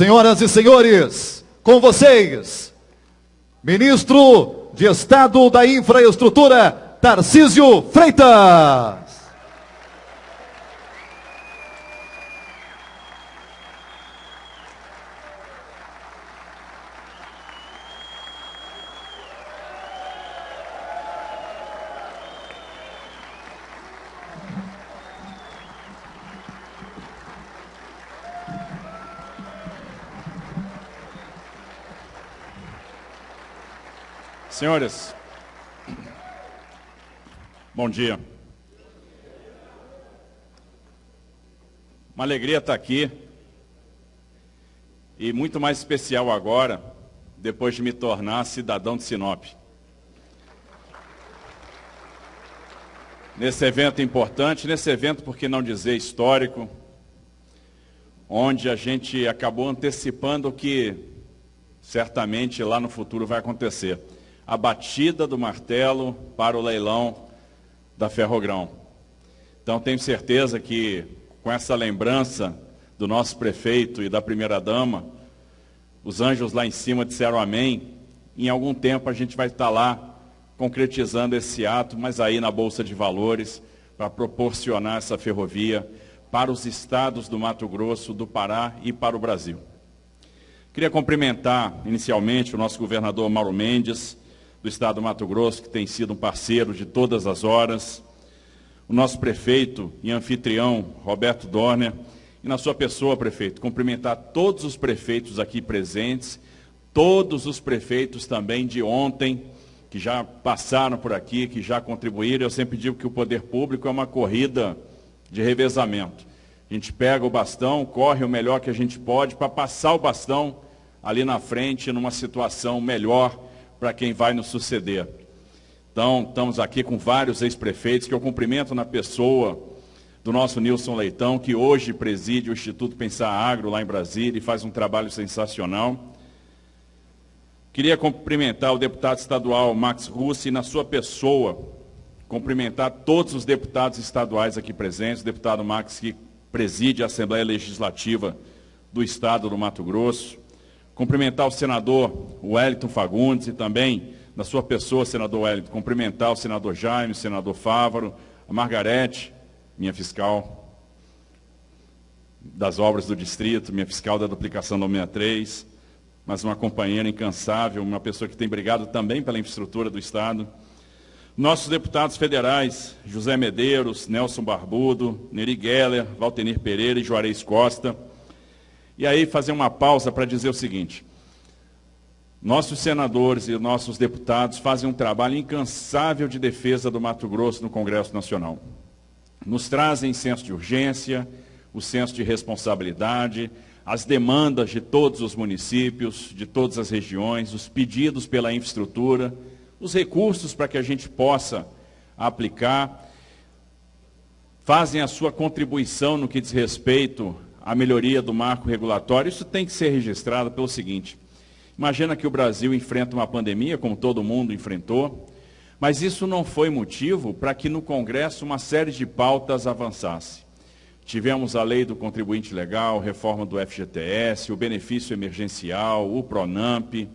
Senhoras e senhores, com vocês, Ministro de Estado da Infraestrutura, Tarcísio Freitas. Senhores, bom dia. Uma alegria estar aqui e muito mais especial agora, depois de me tornar cidadão de Sinop. Nesse evento importante, nesse evento, por que não dizer histórico, onde a gente acabou antecipando o que certamente lá no futuro vai acontecer a batida do martelo para o leilão da Ferrogrão. Então tenho certeza que com essa lembrança do nosso prefeito e da primeira-dama, os anjos lá em cima disseram amém. Em algum tempo a gente vai estar lá concretizando esse ato, mas aí na Bolsa de Valores, para proporcionar essa ferrovia para os estados do Mato Grosso, do Pará e para o Brasil. Queria cumprimentar inicialmente o nosso governador Mauro Mendes, do Estado do Mato Grosso, que tem sido um parceiro de todas as horas, o nosso prefeito e anfitrião, Roberto Dorner, e na sua pessoa, prefeito, cumprimentar todos os prefeitos aqui presentes, todos os prefeitos também de ontem, que já passaram por aqui, que já contribuíram. Eu sempre digo que o poder público é uma corrida de revezamento. A gente pega o bastão, corre o melhor que a gente pode para passar o bastão ali na frente, numa situação melhor para quem vai nos suceder. Então, estamos aqui com vários ex-prefeitos que eu cumprimento na pessoa do nosso Nilson Leitão, que hoje preside o Instituto Pensar Agro lá em Brasília e faz um trabalho sensacional. Queria cumprimentar o deputado estadual Max Russi e na sua pessoa, cumprimentar todos os deputados estaduais aqui presentes, o deputado Max que preside a Assembleia Legislativa do Estado do Mato Grosso, Cumprimentar o senador Wellington Fagundes e também, na sua pessoa, senador Wellington, cumprimentar o senador Jaime, o senador Fávaro, a Margarete, minha fiscal das obras do distrito, minha fiscal da duplicação da 63, mas uma companheira incansável, uma pessoa que tem brigado também pela infraestrutura do Estado. Nossos deputados federais, José Medeiros, Nelson Barbudo, Neri Geller, Valtenir Pereira e Juarez Costa, e aí fazer uma pausa para dizer o seguinte. Nossos senadores e nossos deputados fazem um trabalho incansável de defesa do Mato Grosso no Congresso Nacional. Nos trazem senso de urgência, o senso de responsabilidade, as demandas de todos os municípios, de todas as regiões, os pedidos pela infraestrutura, os recursos para que a gente possa aplicar, fazem a sua contribuição no que diz respeito a melhoria do marco regulatório, isso tem que ser registrado pelo seguinte. Imagina que o Brasil enfrenta uma pandemia, como todo mundo enfrentou, mas isso não foi motivo para que no Congresso uma série de pautas avançasse. Tivemos a lei do contribuinte legal, reforma do FGTS, o benefício emergencial, o PRONAMP,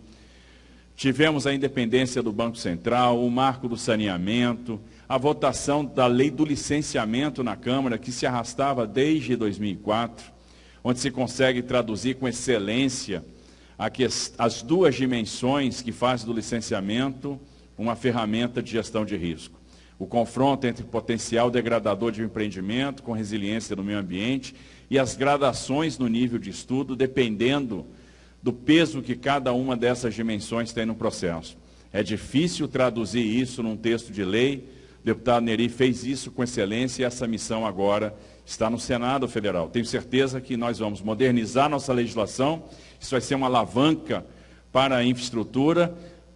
tivemos a independência do Banco Central, o marco do saneamento, a votação da lei do licenciamento na Câmara, que se arrastava desde 2004, onde se consegue traduzir com excelência as duas dimensões que faz do licenciamento uma ferramenta de gestão de risco. O confronto entre potencial degradador de um empreendimento com resiliência no meio ambiente e as gradações no nível de estudo, dependendo do peso que cada uma dessas dimensões tem no processo. É difícil traduzir isso num texto de lei. O deputado Neri fez isso com excelência e essa missão agora está no Senado Federal. Tenho certeza que nós vamos modernizar nossa legislação, isso vai ser uma alavanca para a infraestrutura,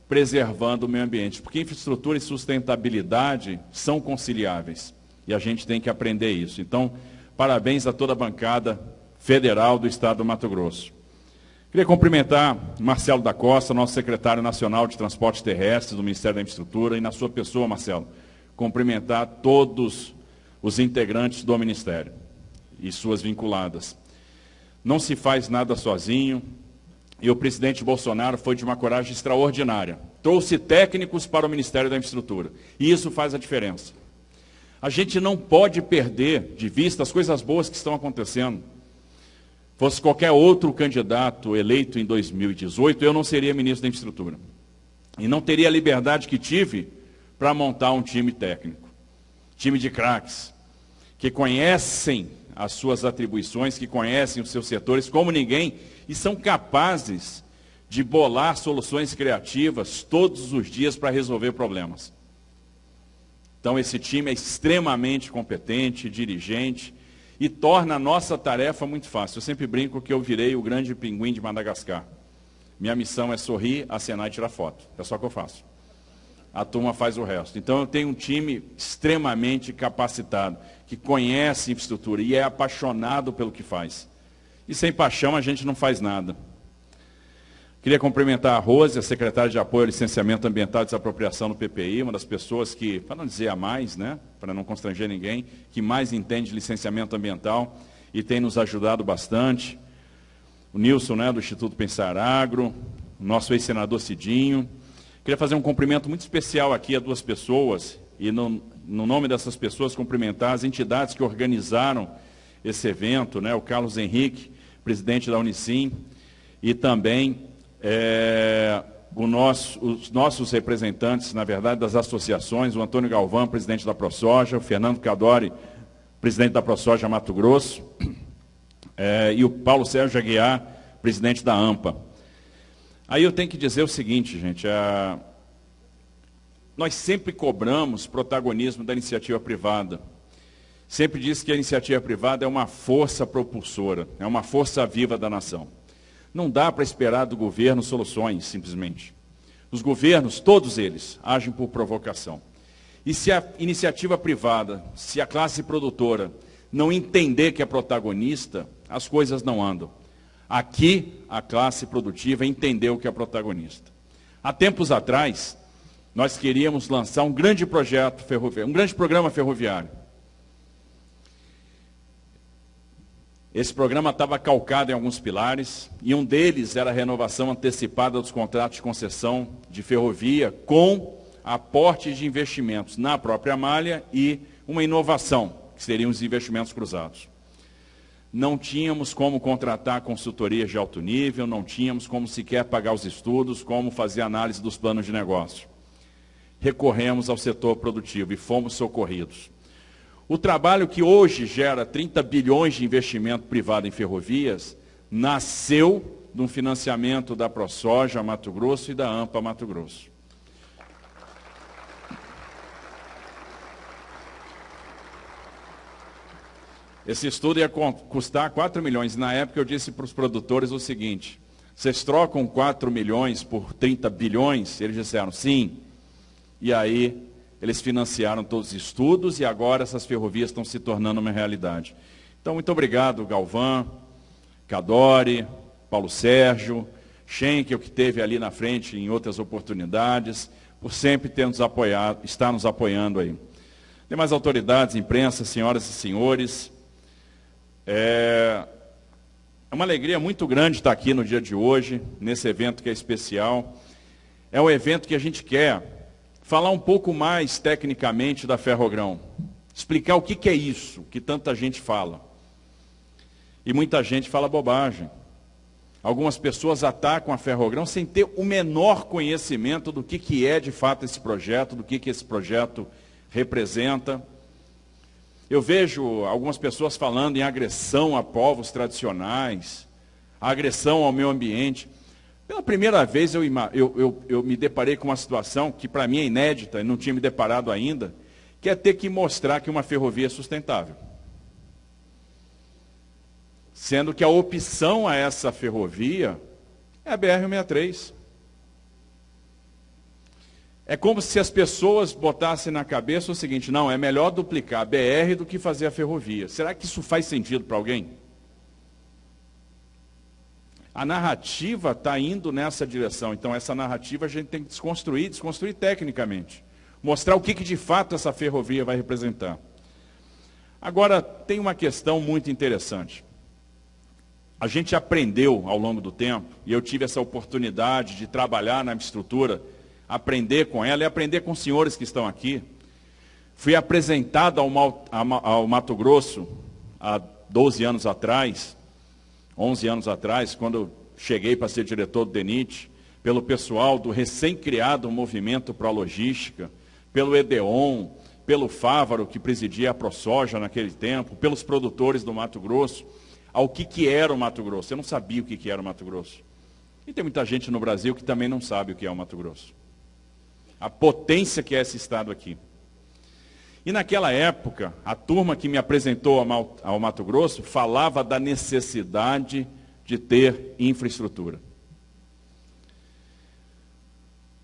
preservando o meio ambiente. Porque infraestrutura e sustentabilidade são conciliáveis. E a gente tem que aprender isso. Então, parabéns a toda a bancada federal do Estado do Mato Grosso. Queria cumprimentar Marcelo da Costa, nosso secretário nacional de Transportes Terrestres do Ministério da Infraestrutura, e na sua pessoa, Marcelo, cumprimentar todos os integrantes do Ministério e suas vinculadas. Não se faz nada sozinho. E o presidente Bolsonaro foi de uma coragem extraordinária. Trouxe técnicos para o Ministério da Infraestrutura. E isso faz a diferença. A gente não pode perder de vista as coisas boas que estão acontecendo. Fosse qualquer outro candidato eleito em 2018, eu não seria ministro da Infraestrutura. E não teria a liberdade que tive para montar um time técnico. Time de craques, que conhecem as suas atribuições, que conhecem os seus setores como ninguém e são capazes de bolar soluções criativas todos os dias para resolver problemas. Então, esse time é extremamente competente, dirigente, e torna a nossa tarefa muito fácil. Eu sempre brinco que eu virei o grande pinguim de Madagascar. Minha missão é sorrir, acenar e tirar foto. É só o que eu faço. A turma faz o resto. Então, eu tenho um time extremamente capacitado, que conhece infraestrutura e é apaixonado pelo que faz. E sem paixão a gente não faz nada. Queria cumprimentar a Rose, a secretária de apoio ao licenciamento ambiental e desapropriação no PPI, uma das pessoas que, para não dizer a mais, né, para não constranger ninguém, que mais entende licenciamento ambiental e tem nos ajudado bastante. O Nilson, né, do Instituto Pensar Agro, o nosso ex-senador Cidinho. Queria fazer um cumprimento muito especial aqui a duas pessoas, e no, no nome dessas pessoas cumprimentar as entidades que organizaram esse evento, né, o Carlos Henrique, presidente da Unicim, e também é, nosso, os nossos representantes, na verdade, das associações, o Antônio Galvão, presidente da ProSoja, o Fernando Cadori, presidente da ProSoja Mato Grosso, é, e o Paulo Sérgio Aguiar, presidente da AMPA. Aí eu tenho que dizer o seguinte, gente, a, nós sempre cobramos protagonismo da iniciativa privada. Sempre disse que a iniciativa privada é uma força propulsora, é uma força viva da nação. Não dá para esperar do governo soluções, simplesmente. Os governos, todos eles, agem por provocação. E se a iniciativa privada, se a classe produtora não entender que é protagonista, as coisas não andam. Aqui, a classe produtiva entendeu que é protagonista. Há tempos atrás, nós queríamos lançar um grande projeto ferroviário, um grande programa ferroviário. Esse programa estava calcado em alguns pilares, e um deles era a renovação antecipada dos contratos de concessão de ferrovia, com aporte de investimentos na própria malha e uma inovação, que seriam os investimentos cruzados. Não tínhamos como contratar consultorias de alto nível, não tínhamos como sequer pagar os estudos, como fazer análise dos planos de negócio. Recorremos ao setor produtivo e fomos socorridos. O trabalho que hoje gera 30 bilhões de investimento privado em ferrovias nasceu de um financiamento da ProSoja Mato Grosso e da AMPA Mato Grosso. Esse estudo ia custar 4 milhões. Na época eu disse para os produtores o seguinte, vocês trocam 4 milhões por 30 bilhões? Eles disseram sim. E aí eles financiaram todos os estudos e agora essas ferrovias estão se tornando uma realidade. Então, muito obrigado, Galvão, Cadore, Paulo Sérgio, Schenkel, que teve ali na frente em outras oportunidades, por sempre ter nos apoiado, estar nos apoiando aí. Demais autoridades, imprensa, senhoras e senhores, é, é uma alegria muito grande estar aqui no dia de hoje, nesse evento que é especial. É um evento que a gente quer falar um pouco mais tecnicamente da ferrogrão. Explicar o que, que é isso que tanta gente fala. E muita gente fala bobagem. Algumas pessoas atacam a ferrogrão sem ter o menor conhecimento do que, que é de fato esse projeto, do que, que esse projeto representa. Eu vejo algumas pessoas falando em agressão a povos tradicionais, agressão ao meio ambiente. Pela primeira vez eu, eu, eu, eu me deparei com uma situação que para mim é inédita, não tinha me deparado ainda, que é ter que mostrar que uma ferrovia é sustentável. Sendo que a opção a essa ferrovia é a BR-63. É como se as pessoas botassem na cabeça o seguinte, não, é melhor duplicar a BR do que fazer a ferrovia. Será que isso faz sentido para alguém? A narrativa está indo nessa direção. Então, essa narrativa a gente tem que desconstruir, desconstruir tecnicamente. Mostrar o que, que de fato essa ferrovia vai representar. Agora, tem uma questão muito interessante. a gente aprendeu ao longo do tempo, e eu tive essa oportunidade de trabalhar na estrutura, aprender com ela e aprender com os senhores que estão aqui. Fui apresentado ao, Mato Grosso há 12 anos atrás, 11 anos atrás, quando cheguei para ser diretor do DENIT, pelo pessoal do recém-criado Movimento Pro Logística, pelo EDEON, pelo Fávaro, que presidia a ProSoja naquele tempo, pelos produtores do Mato Grosso, ao que, que era o Mato Grosso. Eu não sabia o que, que era o Mato Grosso. E tem muita gente no Brasil que também não sabe o que é o Mato Grosso. A potência que é esse estado aqui. E naquela época, a turma que me apresentou ao Mato Grosso falava da necessidade de ter infraestrutura.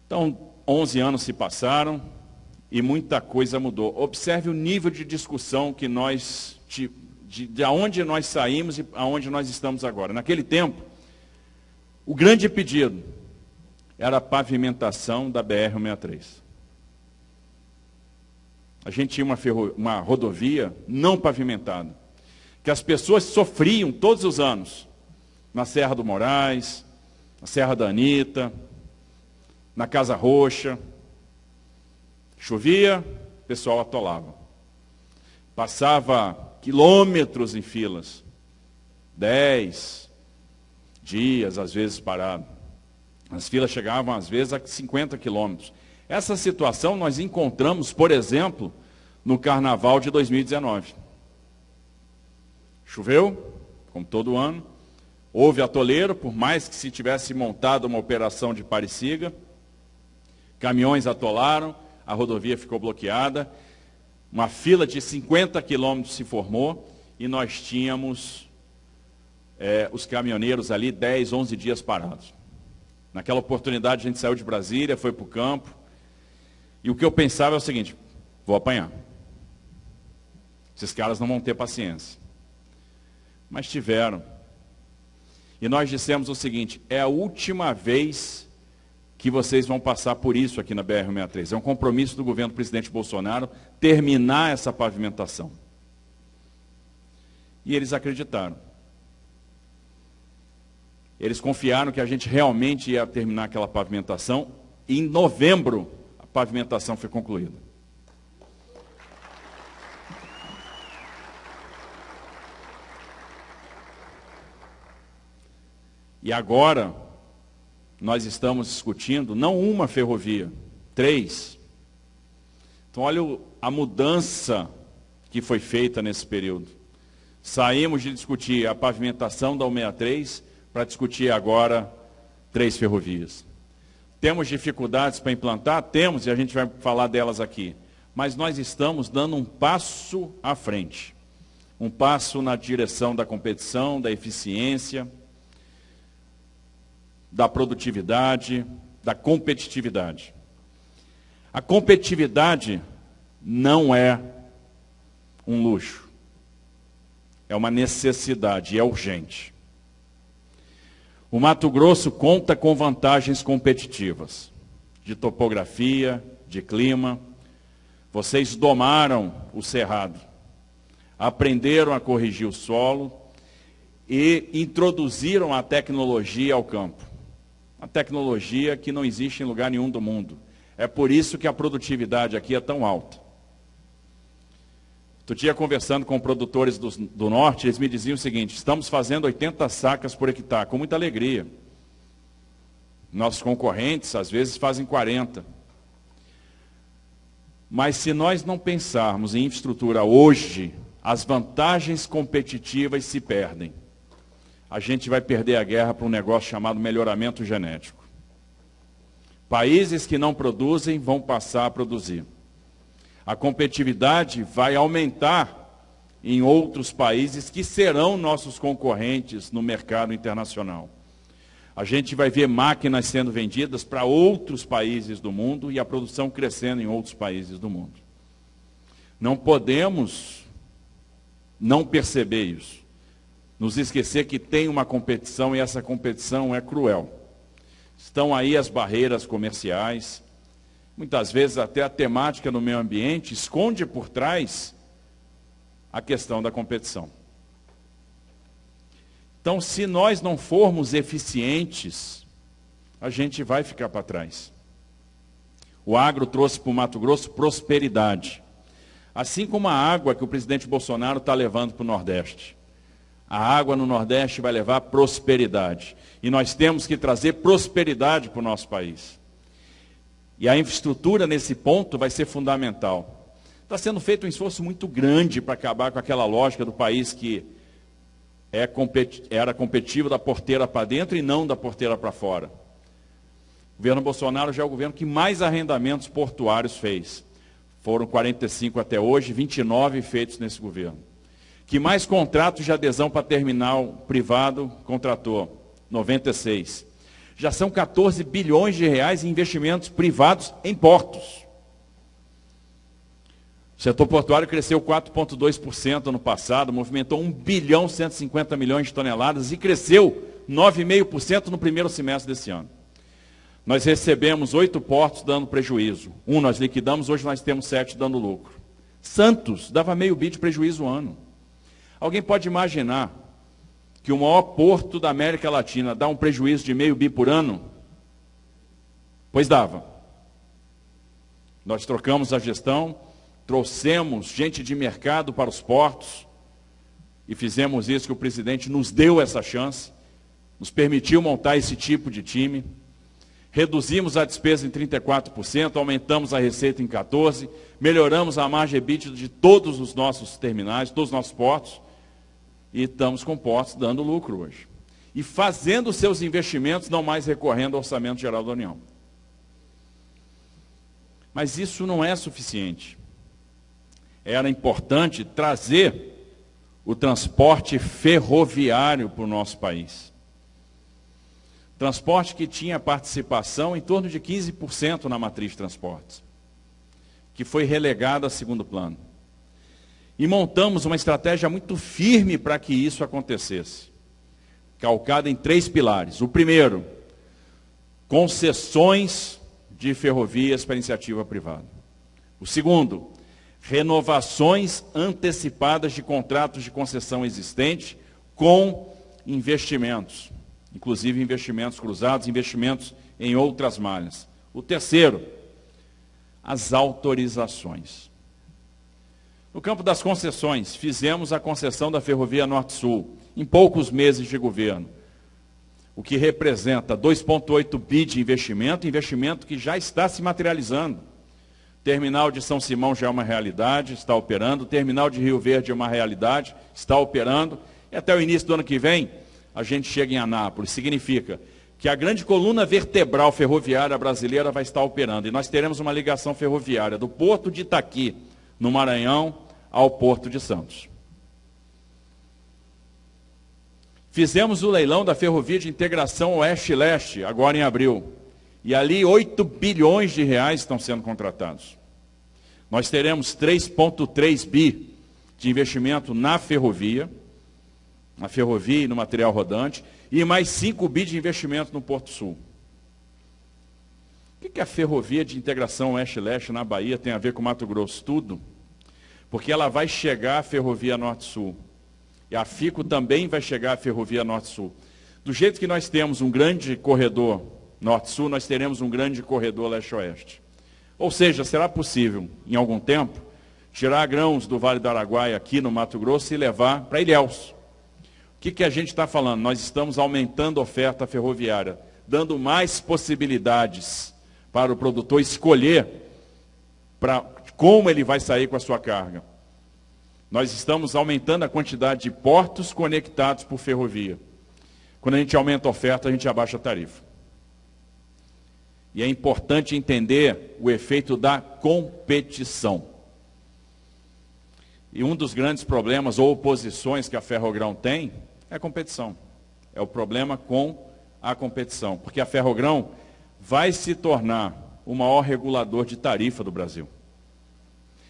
Então, 11 anos se passaram e muita coisa mudou. Observe o nível de discussão que nós, de, de, de onde nós saímos e aonde nós estamos agora. Naquele tempo, o grande pedido era a pavimentação da BR-163. A gente tinha uma, ferro, uma rodovia não pavimentada, que as pessoas sofriam todos os anos na Serra do Moraes, na Serra da Anitta, na Casa Roxa. Chovia, o pessoal atolava. Passava quilômetros em filas. Dez dias, às vezes, parado. As filas chegavam, às vezes, a 50 quilômetros. Essa situação nós encontramos, por exemplo, no Carnaval de 2019. Choveu, como todo ano. Houve atoleiro, por mais que se tivesse montado uma operação de parecida. Caminhões atolaram, a rodovia ficou bloqueada. Uma fila de 50 quilômetros se formou e nós tínhamos é, os caminhoneiros ali 10, 11 dias parados. Naquela oportunidade a gente saiu de Brasília, foi para o campo. E o que eu pensava é o seguinte, vou apanhar. Esses caras não vão ter paciência. Mas tiveram. E nós dissemos o seguinte: é a última vez que vocês vão passar por isso aqui na BR-63. É um compromisso do governo do presidente Bolsonaro terminar essa pavimentação. E eles acreditaram. Eles confiaram que a gente realmente ia terminar aquela pavimentação. E em novembro, a pavimentação foi concluída. E agora, nós estamos discutindo não uma ferrovia, três. Então, olha a mudança que foi feita nesse período. Saímos de discutir a pavimentação da 163 para discutir agora três ferrovias. Temos dificuldades para implantar? Temos, e a gente vai falar delas aqui. Mas nós estamos dando um passo à frente. Um passo na direção da competição, da eficiência, da produtividade, da competitividade. A competitividade não é um luxo. É uma necessidade, é urgente. O Mato Grosso conta com vantagens competitivas, de topografia, de clima. Vocês domaram o cerrado, aprenderam a corrigir o solo e introduziram a tecnologia ao campo. Uma tecnologia que não existe em lugar nenhum do mundo. É por isso que a produtividade aqui é tão alta. Outro dia, conversando com produtores do, do, norte, eles me diziam o seguinte: estamos fazendo 80 sacas por hectare, com muita alegria. Nossos concorrentes, às vezes, fazem 40. Mas se nós não pensarmos em infraestrutura hoje, as vantagens competitivas se perdem a gente vai perder a guerra para um negócio chamado melhoramento genético. Países que não produzem vão passar a produzir. A competitividade vai aumentar em outros países que serão nossos concorrentes no mercado internacional. A gente vai ver máquinas sendo vendidas para outros países do mundo e a produção crescendo em outros países do mundo. Não podemos não perceber isso nos esquecer que tem uma competição e essa competição é cruel. Estão aí as barreiras comerciais, muitas vezes até a temática no meio ambiente esconde por trás a questão da competição. Então, se nós não formos eficientes, a gente vai ficar para trás. O agro trouxe para o Mato Grosso prosperidade. Assim como a água que o presidente Bolsonaro está levando para o Nordeste. A água no Nordeste vai levar prosperidade. E nós temos que trazer prosperidade para o nosso país. E a infraestrutura nesse ponto vai ser fundamental. Está sendo feito um esforço muito grande para acabar com aquela lógica do país que é era competitivo da porteira para dentro e não da porteira para fora. O governo Bolsonaro já é o governo que mais arrendamentos portuários fez. Foram 45 até hoje, 29 feitos nesse governo. Que mais contratos de adesão para terminal privado contratou? 96. Já são 14 bilhões de reais em investimentos privados em portos. O setor portuário cresceu 4,2% ano passado, movimentou 1 bilhão 150 milhões de toneladas e cresceu 9,5% no primeiro semestre desse ano. Nós recebemos oito portos dando prejuízo. Um nós liquidamos, hoje nós temos sete dando lucro. Santos dava meio bi de prejuízo ano. Alguém pode imaginar que o maior porto da América Latina dá um prejuízo de meio bi por ano? Pois dava. Nós trocamos a gestão, trouxemos gente de mercado para os portos e fizemos isso que o presidente nos deu essa chance, nos permitiu montar esse tipo de time. Reduzimos a despesa em 34%, aumentamos a receita em 14%, melhoramos a margem EBITDA de todos os nossos terminais, todos os nossos portos, e estamos com portos dando lucro hoje. E fazendo seus investimentos, não mais recorrendo ao Orçamento Geral da União. Mas isso não é suficiente era importante trazer o transporte ferroviário para o nosso país. Transporte que tinha participação em torno de 15% na matriz de transportes, que foi relegado a segundo plano. E montamos uma estratégia muito firme para que isso acontecesse, calcada em três pilares. O primeiro, concessões de ferrovias para iniciativa privada. O segundo, renovações antecipadas de contratos de concessão existente com investimentos, inclusive investimentos cruzados, investimentos em outras malhas. O terceiro, as autorizações. No campo das concessões, fizemos a concessão da Ferrovia Norte-Sul em poucos meses de governo, o que representa 2,8 bi de investimento, investimento que já está se materializando. Terminal de São Simão já é uma realidade, está operando. Terminal de Rio Verde é uma realidade, está operando. E até o início do ano que vem, a gente chega em Anápolis. Significa que a grande coluna vertebral ferroviária brasileira vai estar operando. E nós teremos uma ligação ferroviária do Porto de Itaqui, no Maranhão, ao Porto de Santos. Fizemos o leilão da ferrovia de integração Oeste-Leste, agora em abril. E ali 8 bilhões de reais estão sendo contratados. Nós teremos 3,3 bi de investimento na ferrovia, na ferrovia e no material rodante, e mais 5 bi de investimento no Porto Sul. O que, a ferrovia de integração Oeste-Leste na Bahia tem a ver com Mato Grosso? Tudo. Porque ela vai chegar à ferrovia Norte-Sul. E a FICO também vai chegar à ferrovia Norte-Sul. Do jeito que nós temos um grande corredor norte-sul, nós teremos um grande corredor leste-oeste. Ou seja, será possível, em algum tempo, tirar grãos do Vale do Araguaia aqui no Mato Grosso e levar para Ilhéus. O que, que a gente está falando? Nós estamos aumentando a oferta ferroviária, dando mais possibilidades para o produtor escolher para como ele vai sair com a sua carga. Nós estamos aumentando a quantidade de portos conectados por ferrovia. Quando a gente aumenta a oferta, a gente abaixa a tarifa. E é importante entender o efeito da competição. E um dos grandes problemas ou oposições que a Ferrogrão tem é a competição. É o problema com a competição. Porque a Ferrogrão vai se tornar o maior regulador de tarifa do Brasil.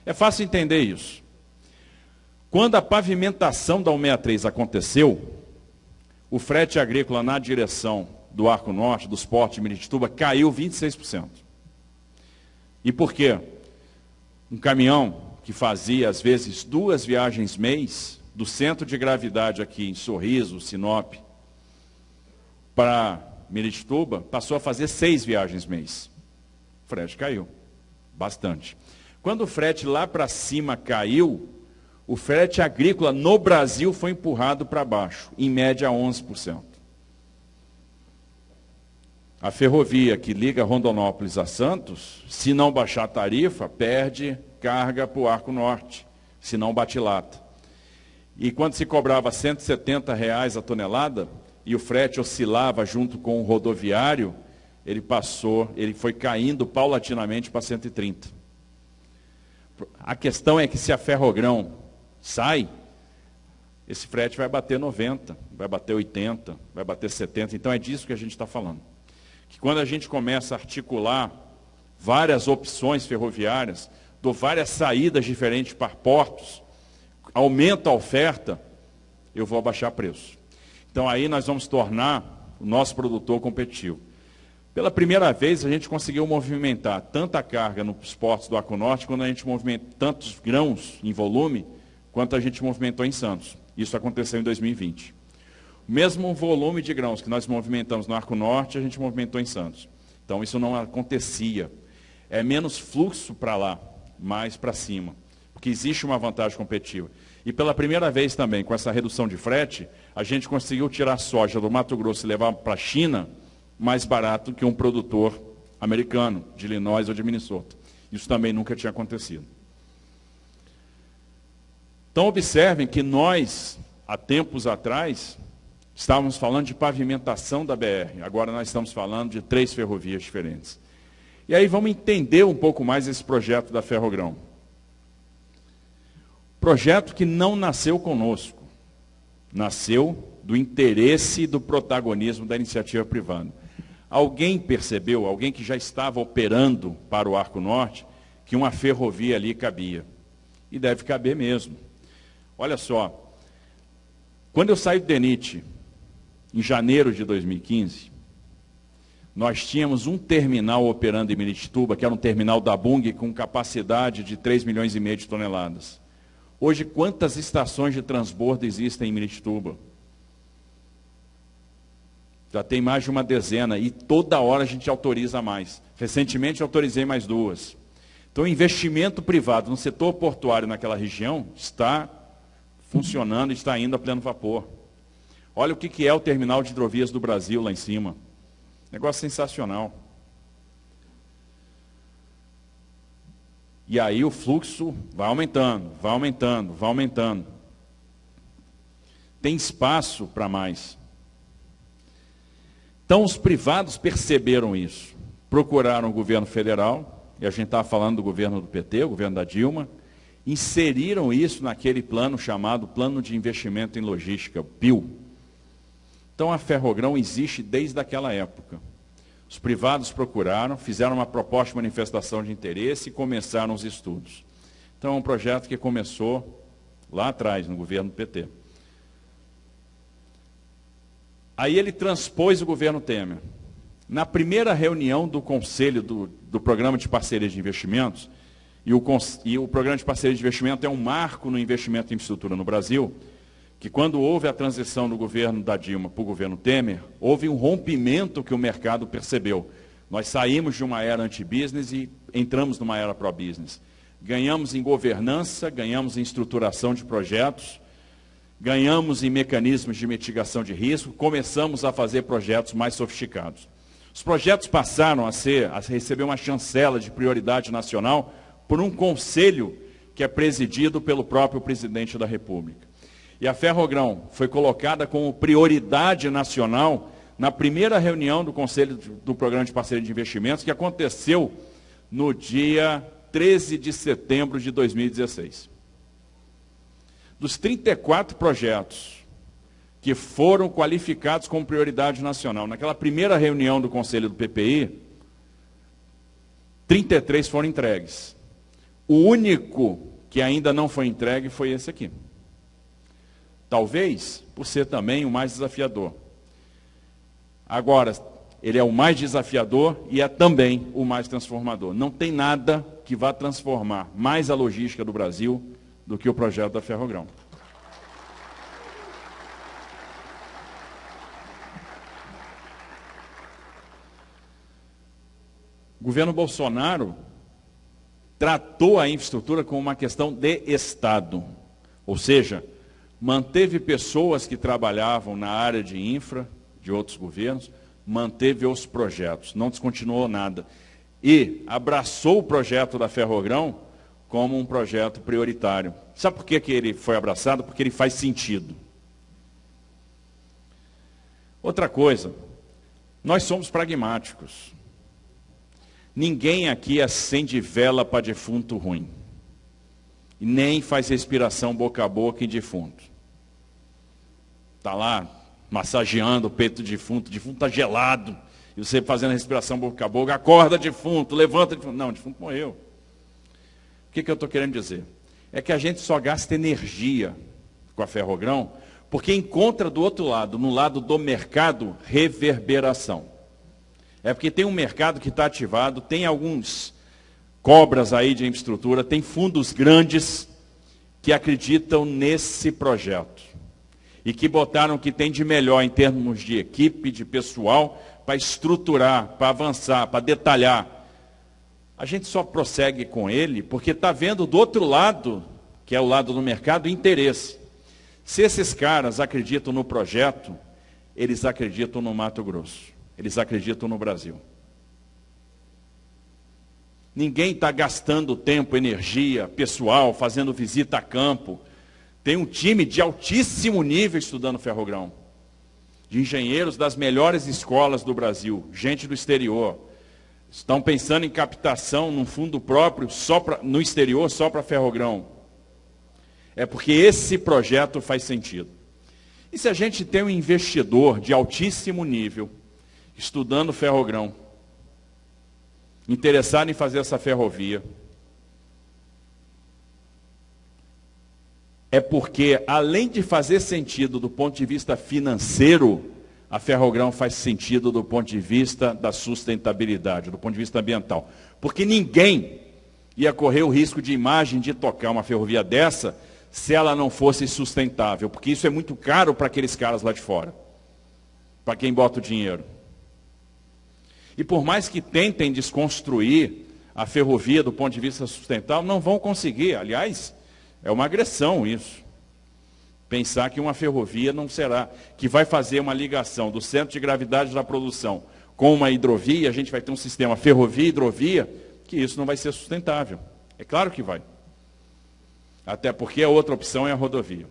É fácil entender isso. Quando a pavimentação da 163 aconteceu, o frete agrícola na direção do Arco Norte, dos portos de Miritituba, caiu 26%. E por quê? Um caminhão que fazia, às vezes, duas viagens mês, do centro de gravidade aqui em Sorriso, Sinop para Miritituba, passou a fazer seis viagens mês. O frete caiu, bastante. Quando o frete lá para cima caiu, o frete agrícola no Brasil foi empurrado para baixo, em média 11%. A ferrovia que liga Rondonópolis a Santos, se não baixar a tarifa, perde carga para o Arco Norte, se não bate lata. E quando se cobrava 170 reais a tonelada, e o frete oscilava junto com o rodoviário, ele passou, ele foi caindo paulatinamente para 130. A questão é que se a ferrogrão sai, esse frete vai bater 90, vai bater 80, vai bater 70. Então é disso que a gente está falando. Que quando a gente começa a articular várias opções ferroviárias, dou várias saídas diferentes para portos, aumenta a oferta, eu vou abaixar preço. Então aí nós vamos tornar o nosso produtor competitivo. Pela primeira vez a gente conseguiu movimentar tanta carga nos portos do Norte, quando a gente movimenta tantos grãos em volume, quanto a gente movimentou em Santos. Isso aconteceu em 2020. O mesmo volume de grãos que nós movimentamos no Arco Norte, a gente movimentou em Santos. Então isso não acontecia. É menos fluxo para lá, mais para cima. Porque existe uma vantagem competitiva. E pela primeira vez também, com essa redução de frete, a gente conseguiu tirar soja do Mato Grosso e levar para a China mais barato que um produtor americano, de Illinois ou de Minnesota. Isso também nunca tinha acontecido. Então observem que nós, há tempos atrás, estávamos falando de pavimentação da BR. Agora nós estamos falando de três ferrovias diferentes. E aí vamos entender um pouco mais esse projeto da Ferrogrão. Projeto que não nasceu conosco, nasceu do interesse e do protagonismo da iniciativa privada. Alguém percebeu, alguém que já estava operando para o Arco Norte, que uma ferrovia ali cabia. E deve caber mesmo. Olha só, quando eu saí do DENIT, em janeiro de 2015, nós tínhamos um terminal operando em Miritituba, que era um terminal da Bung com capacidade de 3 milhões e meio de toneladas. Hoje, quantas estações de transbordo existem em Miritituba? Já tem mais de uma dezena e toda hora a gente autoriza mais. Recentemente autorizei mais duas. Então, o investimento privado no setor portuário naquela região está funcionando, está indo a pleno vapor. Olha o que é o terminal de hidrovias do Brasil lá em cima. Negócio sensacional. E aí o fluxo vai aumentando, vai aumentando, vai aumentando. Tem espaço para mais. Então os privados perceberam isso. Procuraram o governo federal, e a gente estava falando do governo do PT, o governo da Dilma, inseriram isso naquele plano chamado Plano de Investimento em Logística, PIL. Então a Ferrogrão existe desde aquela época. Os privados procuraram, fizeram uma proposta de manifestação de interesse e começaram os estudos. Então, é um projeto que começou lá atrás, no governo do PT. Aí ele transpôs o governo Temer. Na primeira reunião do Conselho do, do Programa de Parceria de Investimentos, e o, e o Programa de Parceria de Investimento é um marco no investimento em infraestrutura no Brasil, que quando houve a transição do governo da Dilma para o governo Temer, houve um rompimento que o mercado percebeu. Nós saímos de uma era anti-business e entramos numa era pro-business. Ganhamos em governança, ganhamos em estruturação de projetos, ganhamos em mecanismos de mitigação de risco, começamos a fazer projetos mais sofisticados. Os projetos passaram a, ser, a receber uma chancela de prioridade nacional por um conselho que é presidido pelo próprio presidente da República. E a Ferrogrão foi colocada como prioridade nacional na primeira reunião do Conselho do Programa de Parceria de Investimentos, que aconteceu no dia 13 de setembro de 2016. Dos 34 projetos que foram qualificados como prioridade nacional, naquela primeira reunião do Conselho do PPI, 33 foram entregues. O único que ainda não foi entregue foi esse aqui. Talvez por ser também o mais desafiador. Agora, ele é o mais desafiador e é também o mais transformador. Não tem nada que vá transformar mais a logística do Brasil do que o projeto da Ferrogrão. O governo Bolsonaro tratou a infraestrutura como uma questão de Estado, ou seja, manteve pessoas que trabalhavam na área de infra de outros governos, manteve os projetos, não descontinuou nada. E abraçou o projeto da Ferrogrão como um projeto prioritário. Sabe por que, que ele foi abraçado? Porque ele faz sentido. Outra coisa, nós somos pragmáticos. Ninguém aqui acende vela para defunto ruim. Nem faz respiração boca a boca em defunto. Está lá massageando o peito do defunto, o defunto está gelado. E você fazendo a respiração boca a boca, acorda defunto, levanta defunto. Não, defunto morreu. Que, que eu estou querendo dizer? É que a gente só gasta energia com a ferrogrão porque encontra do outro lado, no lado do mercado, reverberação. É porque tem um mercado que está ativado, tem alguns cobras aí de infraestrutura, tem fundos grandes que acreditam nesse projeto. E que botaram o que tem de melhor em termos de equipe, de pessoal, para estruturar, para avançar, para detalhar. A gente só prossegue com ele porque está vendo do outro lado, que é o lado do mercado, interesse. Se esses caras acreditam no projeto, eles acreditam no Mato Grosso. Eles acreditam no Brasil. Ninguém está gastando tempo, energia, pessoal, fazendo visita a campo. Tem um time de altíssimo nível estudando ferrogrão. De engenheiros das melhores escolas do Brasil, gente do exterior. Estão pensando em captação num fundo próprio só pra, no exterior só para ferrogrão. É porque esse projeto faz sentido. E se a gente tem um investidor de altíssimo nível, estudando ferrogrão, interessado em fazer essa ferrovia, é porque, além de fazer sentido do ponto de vista financeiro, a ferrogrão faz sentido do ponto de vista da sustentabilidade, do ponto de vista ambiental. Porque ninguém ia correr o risco de imagem de tocar uma ferrovia dessa se ela não fosse sustentável, porque isso é muito caro para aqueles caras lá de fora, para quem bota o dinheiro. E por mais que tentem desconstruir a ferrovia do ponto de vista sustentável, não vão conseguir. Aliás, é uma agressão isso. Pensar que uma ferrovia não será, que vai fazer uma ligação do centro de gravidade da produção com uma hidrovia, a gente vai ter um sistema ferrovia-hidrovia, que isso não vai ser sustentável. É claro que vai. Até porque a outra opção é a rodovia.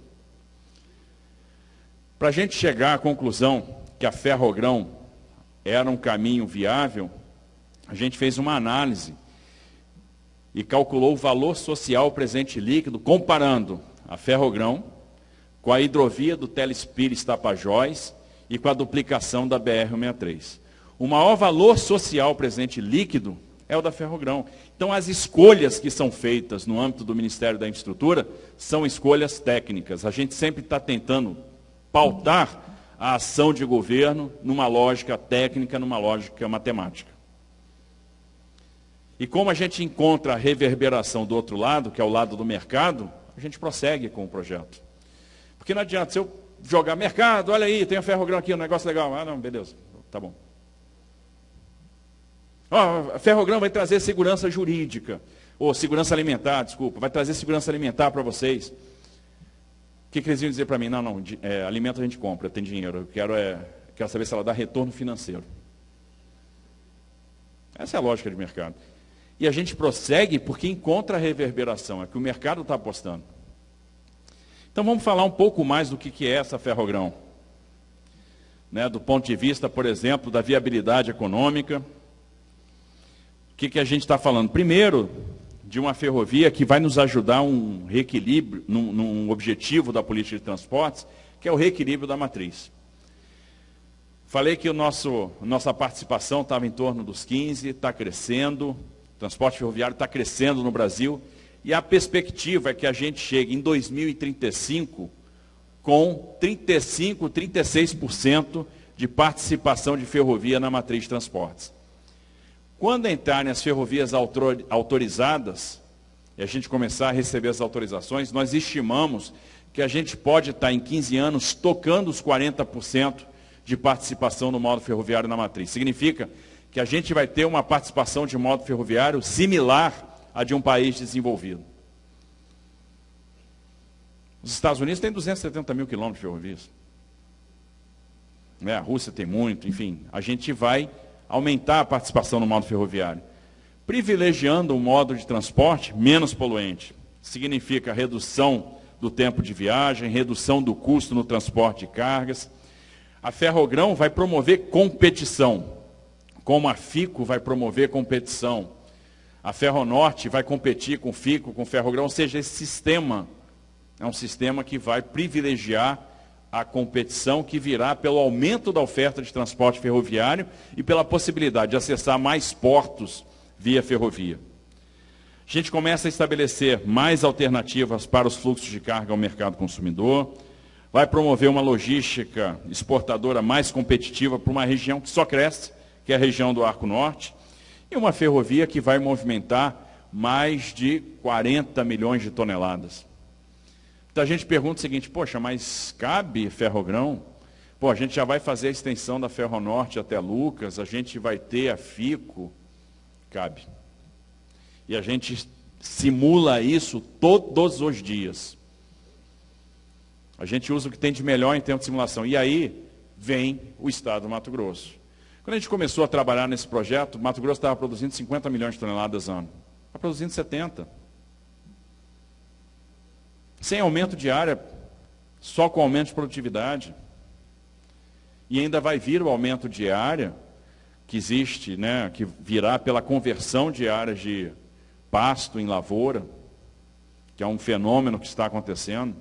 Para a gente chegar à conclusão que a ferrogrão era um caminho viável, a gente fez uma análise e calculou o valor social presente líquido, comparando a ferrogrão com a hidrovia do Telespires Tapajós e com a duplicação da BR-163. O maior valor social presente líquido é o da Ferrogrão. Então, as escolhas que são feitas no âmbito do Ministério da Infraestrutura são escolhas técnicas. A gente sempre está tentando pautar a ação de governo numa lógica técnica, numa lógica matemática. E como a gente encontra a reverberação do outro lado, que é o lado do mercado, a gente prossegue com o projeto. Porque não adianta, se eu jogar mercado, olha aí, tem a Ferrogrão aqui, um negócio legal. Ah, não, beleza, tá bom. Oh, a Ferrogrão vai trazer segurança jurídica, ou segurança alimentar, desculpa, vai trazer segurança alimentar para vocês. O que, que, eles iam dizer para mim? Não, não, é, alimento a gente compra, tem dinheiro, eu quero, é, quero saber se ela dá retorno financeiro. Essa é a lógica de mercado. E a gente prossegue porque encontra a reverberação, é que o mercado está apostando. Então vamos falar um pouco mais do que, é essa ferrogrão. Né, do ponto de vista, por exemplo, da viabilidade econômica, o que, que a gente está falando? Primeiro, de uma ferrovia que vai nos ajudar um reequilíbrio, num, num objetivo da política de transportes, que é o reequilíbrio da matriz. Falei que o nosso, nossa participação estava em torno dos 15, está crescendo, o transporte ferroviário está crescendo no Brasil, e a perspectiva é que a gente chegue em 2035 com 35, 36% de participação de ferrovia na matriz de transportes. Quando entrarem as ferrovias autorizadas, e a gente começar a receber as autorizações, nós estimamos que a gente pode estar em 15 anos tocando os 40% de participação no modo ferroviário na matriz. Significa que a gente vai ter uma participação de modo ferroviário similar à de um país desenvolvido. Os Estados Unidos têm 270 mil quilômetros de ferrovias. É, a Rússia tem muito, enfim. A gente vai aumentar a participação no modo ferroviário. Privilegiando um modo de transporte menos poluente. Significa redução do tempo de viagem, redução do custo no transporte de cargas. A Ferrogrão vai promover competição, como a FICO vai promover competição. A Ferronorte vai competir com FICO, com Ferrogrão, ou seja, esse sistema é um sistema que vai privilegiar a competição que virá pelo aumento da oferta de transporte ferroviário e pela possibilidade de acessar mais portos via ferrovia. A gente começa a estabelecer mais alternativas para os fluxos de carga ao mercado consumidor, vai promover uma logística exportadora mais competitiva para uma região que só cresce, que é a região do Arco Norte, e uma ferrovia que vai movimentar mais de 40 milhões de toneladas. Então a gente pergunta o seguinte, poxa, mas cabe ferrogrão? Pô, a gente já vai fazer a extensão da Ferronorte até Lucas, a gente vai ter a FICO, cabe. E a gente simula isso todos os dias. A gente usa o que tem de melhor em termos de simulação. E aí vem o Estado do Mato Grosso. Quando a gente começou a trabalhar nesse projeto, Mato Grosso estava produzindo 50 milhões de toneladas ano. Está produzindo 70 sem aumento de área, só com aumento de produtividade. E ainda vai vir o aumento de área, que existe, né, que virá pela conversão de áreas de pasto em lavoura, que é um fenômeno que está acontecendo.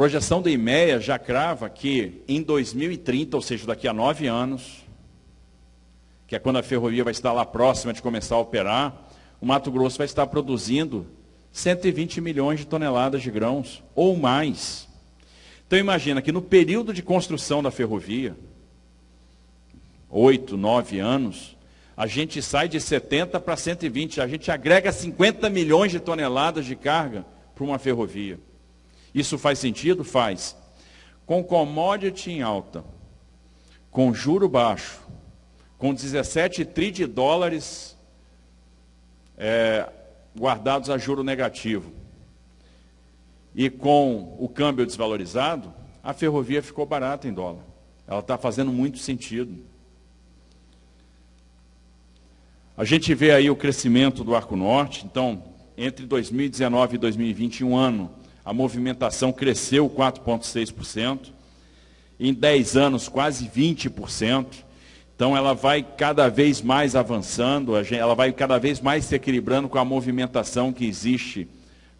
Projeção da IMEA já crava que em 2030, ou seja, daqui a nove anos, que é quando a ferrovia vai estar lá próxima de começar a operar, o Mato Grosso vai estar produzindo 120 milhões de toneladas de grãos, ou mais. Então imagina que no período de construção da ferrovia, oito, nove anos, a gente sai de 70 para 120, a gente agrega 50 milhões de toneladas de carga para uma ferrovia. Isso faz sentido? Faz. Com commodity em alta, com juro baixo, com 17 tri de dólares é, guardados a juro negativo. E com o câmbio desvalorizado, a ferrovia ficou barata em dólar. Ela está fazendo muito sentido. A gente vê aí o crescimento do Arco Norte, então, entre 2019 e 2020, um ano, a movimentação cresceu 4,6%, em 10 anos, quase 20%. Então ela vai cada vez mais avançando, ela vai cada vez mais se equilibrando com a movimentação que existe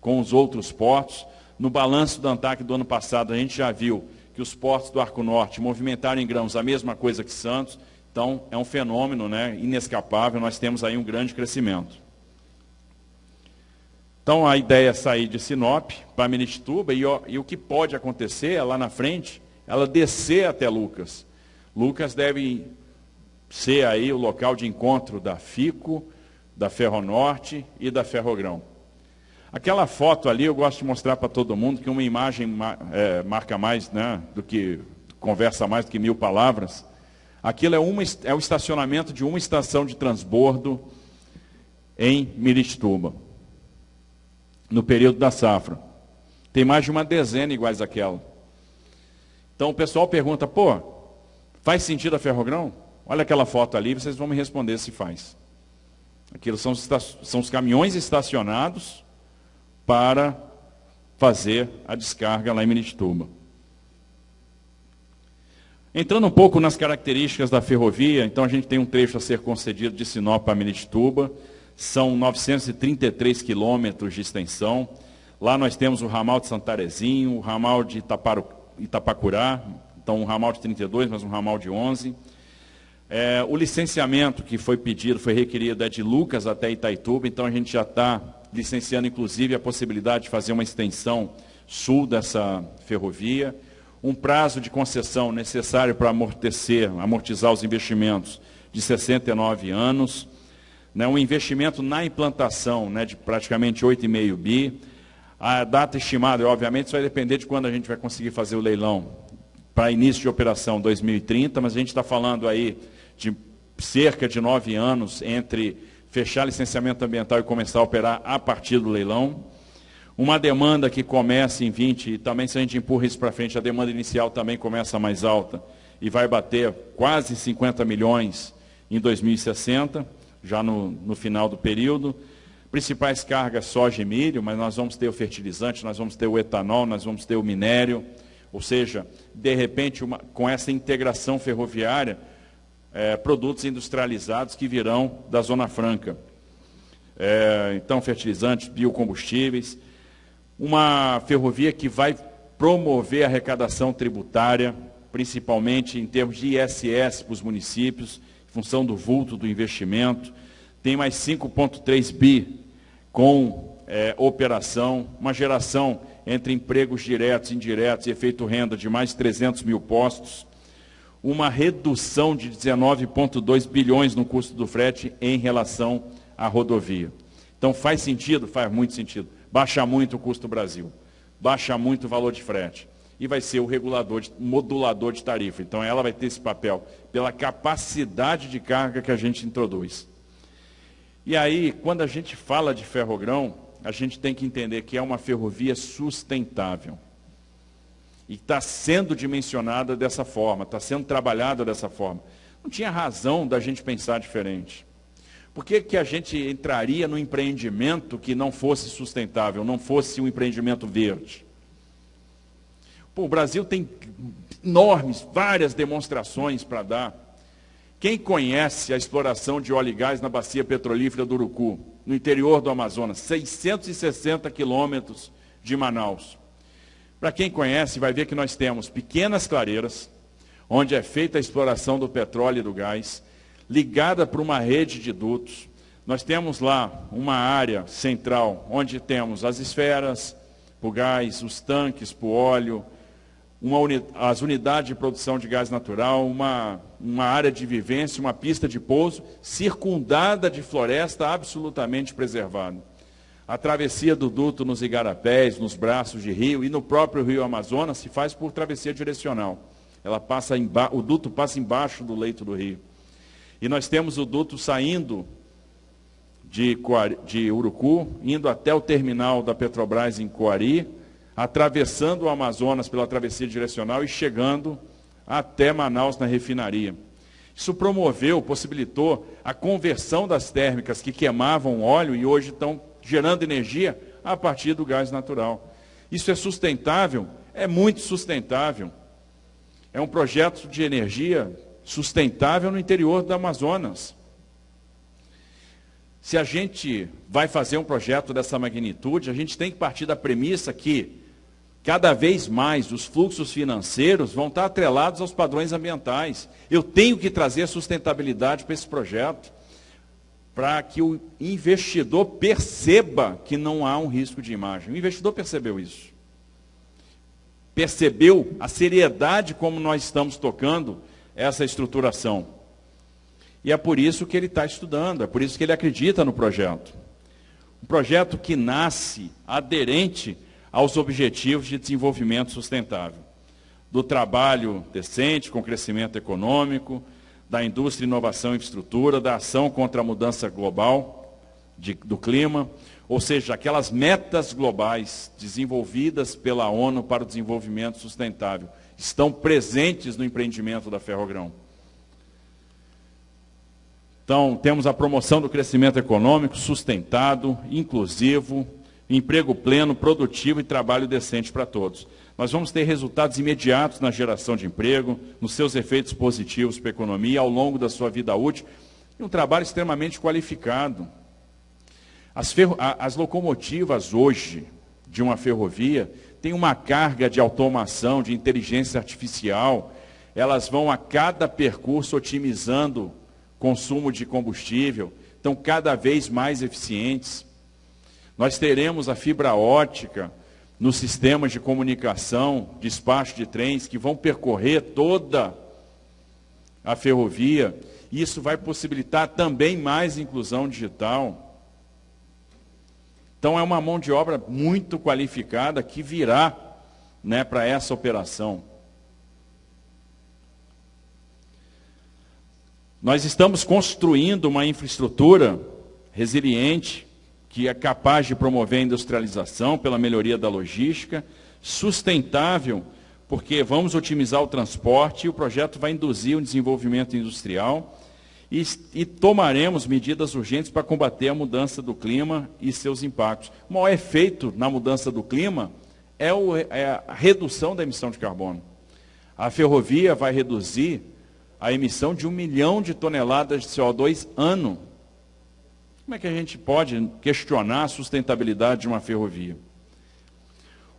com os outros portos. No balanço do ANTAC do ano passado, a gente já viu que os portos do Arco Norte movimentaram em grãos a mesma coisa que Santos. Então é um fenômeno né, inescapável, nós temos aí um grande crescimento. Então a ideia é sair de Sinop para Minituba e, e o que pode acontecer é lá na frente, ela descer até Lucas. Lucas deve ser aí o local de encontro da FICO, da Ferronorte e da Ferrogrão. Aquela foto ali eu gosto de mostrar para todo mundo que uma imagem é, marca mais né, do que conversa mais do que mil palavras. Aquilo é, uma, é o estacionamento de uma estação de transbordo em Mirituba, no período da safra. Tem mais de uma dezena iguais àquela. Então o pessoal pergunta, pô, faz sentido a Ferrogrão? Olha aquela foto ali, vocês vão me responder se faz. Aquilo são, são os caminhões estacionados para fazer a descarga lá em Miritituba. Entrando um pouco nas características da ferrovia, então a gente tem um trecho a ser concedido de Sinop a Miritituba, são 933 quilômetros de extensão. Lá nós temos o ramal de Santarezinho, o ramal de Itaparu, Itapacurá, então um ramal de 32, mas um ramal de 11. É, o licenciamento que foi pedido, foi requerido, é de Lucas até Itaituba, então a gente já está licenciando, inclusive, a possibilidade de fazer uma extensão sul dessa ferrovia. Um prazo de concessão necessário para amortecer, amortizar os investimentos de 69 anos. Né, um investimento na implantação né, de praticamente 8,5 bi. A data estimada, obviamente, isso vai depender de quando a gente vai conseguir fazer o leilão para início de operação 2030, mas a gente está falando aí de cerca de nove anos entre fechar licenciamento ambiental e começar a operar a partir do leilão. Uma demanda que começa em 20, e também se a gente empurra isso para frente, a demanda inicial também começa mais alta e vai bater quase 50 milhões em 2060, já no, no final do período. Principais cargas soja e milho, mas nós vamos ter o fertilizante, nós vamos ter o etanol, nós vamos ter o minério. Ou seja, de repente, uma, com essa integração ferroviária, é, produtos industrializados que virão da Zona Franca. É, então, fertilizantes, biocombustíveis. Uma ferrovia que vai promover a arrecadação tributária, principalmente em termos de ISS para os municípios, função do vulto do investimento. Tem mais 5,3 bi com é, operação, uma geração entre empregos diretos indiretos e efeito renda de mais de 300 mil postos, uma redução de 19,2 bilhões no custo do frete em relação à rodovia. Então faz sentido? Faz muito sentido. Baixa muito o custo do Brasil, baixa muito o valor de frete. E vai ser o regulador, modulador de tarifa. Então ela vai ter esse papel pela capacidade de carga que a gente introduz. E aí, quando a gente fala de ferrogrão, a gente tem que entender que é uma ferrovia sustentável. E está sendo dimensionada dessa forma, está sendo trabalhada dessa forma. Não tinha razão da gente pensar diferente. Por que, que a gente entraria no empreendimento que não fosse sustentável, não fosse um empreendimento verde? Pô, o Brasil tem enormes, várias demonstrações para dar. Quem conhece a exploração de óleo e gás na bacia petrolífera do Urucu, no interior do Amazonas, 660 quilômetros de Manaus? Para quem conhece, vai ver que nós temos pequenas clareiras, onde é feita a exploração do petróleo e do gás, ligada por uma rede de dutos. Nós temos lá uma área central, onde temos as esferas, o gás, os tanques para o óleo, uni as unidades de produção de gás natural, uma, uma área de vivência, uma pista de pouso, circundada de floresta absolutamente preservada a travessia do duto nos igarapés, nos braços de rio e no próprio rio Amazonas se faz por travessia direcional. Ela passa o duto passa embaixo do leito do rio. E nós temos o duto saindo de, Coari, de Urucu, indo até o terminal da Petrobras em Coari, atravessando o Amazonas pela travessia direcional e chegando até Manaus na refinaria. Isso promoveu, possibilitou a conversão das térmicas que queimavam óleo e hoje estão gerando energia a partir do gás natural. Isso é sustentável? É muito sustentável. É um projeto de energia sustentável no interior do Amazonas. Se a gente vai fazer um projeto dessa magnitude, a gente tem que partir da premissa que cada vez mais os fluxos financeiros vão estar atrelados aos padrões ambientais. Eu tenho que trazer sustentabilidade para esse projeto para que o investidor perceba que não há um risco de imagem. O investidor percebeu isso. Percebeu a seriedade como nós estamos tocando essa estruturação. E é por isso que ele está estudando, é por isso que ele acredita no projeto. Um projeto que nasce aderente aos objetivos de desenvolvimento sustentável. Do trabalho decente, com crescimento econômico, da indústria, inovação e infraestrutura, da ação contra a mudança global de, do clima, ou seja, aquelas metas globais desenvolvidas pela ONU para o desenvolvimento sustentável, estão presentes no empreendimento da Ferrogrão. Então, temos a promoção do crescimento econômico sustentado, inclusivo, emprego pleno, produtivo e trabalho decente para todos nós vamos ter resultados imediatos na geração de emprego, nos seus efeitos positivos para a economia ao longo da sua vida útil, e um trabalho extremamente qualificado. As, as locomotivas hoje de uma ferrovia têm uma carga de automação, de inteligência artificial, elas vão a cada percurso otimizando consumo de combustível, estão cada vez mais eficientes. Nós teremos a fibra ótica, nos sistemas de comunicação, despacho de trens, que vão percorrer toda a ferrovia. Isso vai possibilitar também mais inclusão digital. Então é uma mão de obra muito qualificada que virá né, para essa operação. Nós estamos construindo uma infraestrutura resiliente, que é capaz de promover a industrialização pela melhoria da logística, sustentável, porque vamos otimizar o transporte e o projeto vai induzir o desenvolvimento industrial e, e, tomaremos medidas urgentes para combater a mudança do clima e seus impactos. O maior efeito na mudança do clima é, o, é a redução da emissão de carbono. A ferrovia vai reduzir a emissão de um milhão de toneladas de CO2 ano. Como é que a gente pode questionar a sustentabilidade de uma ferrovia?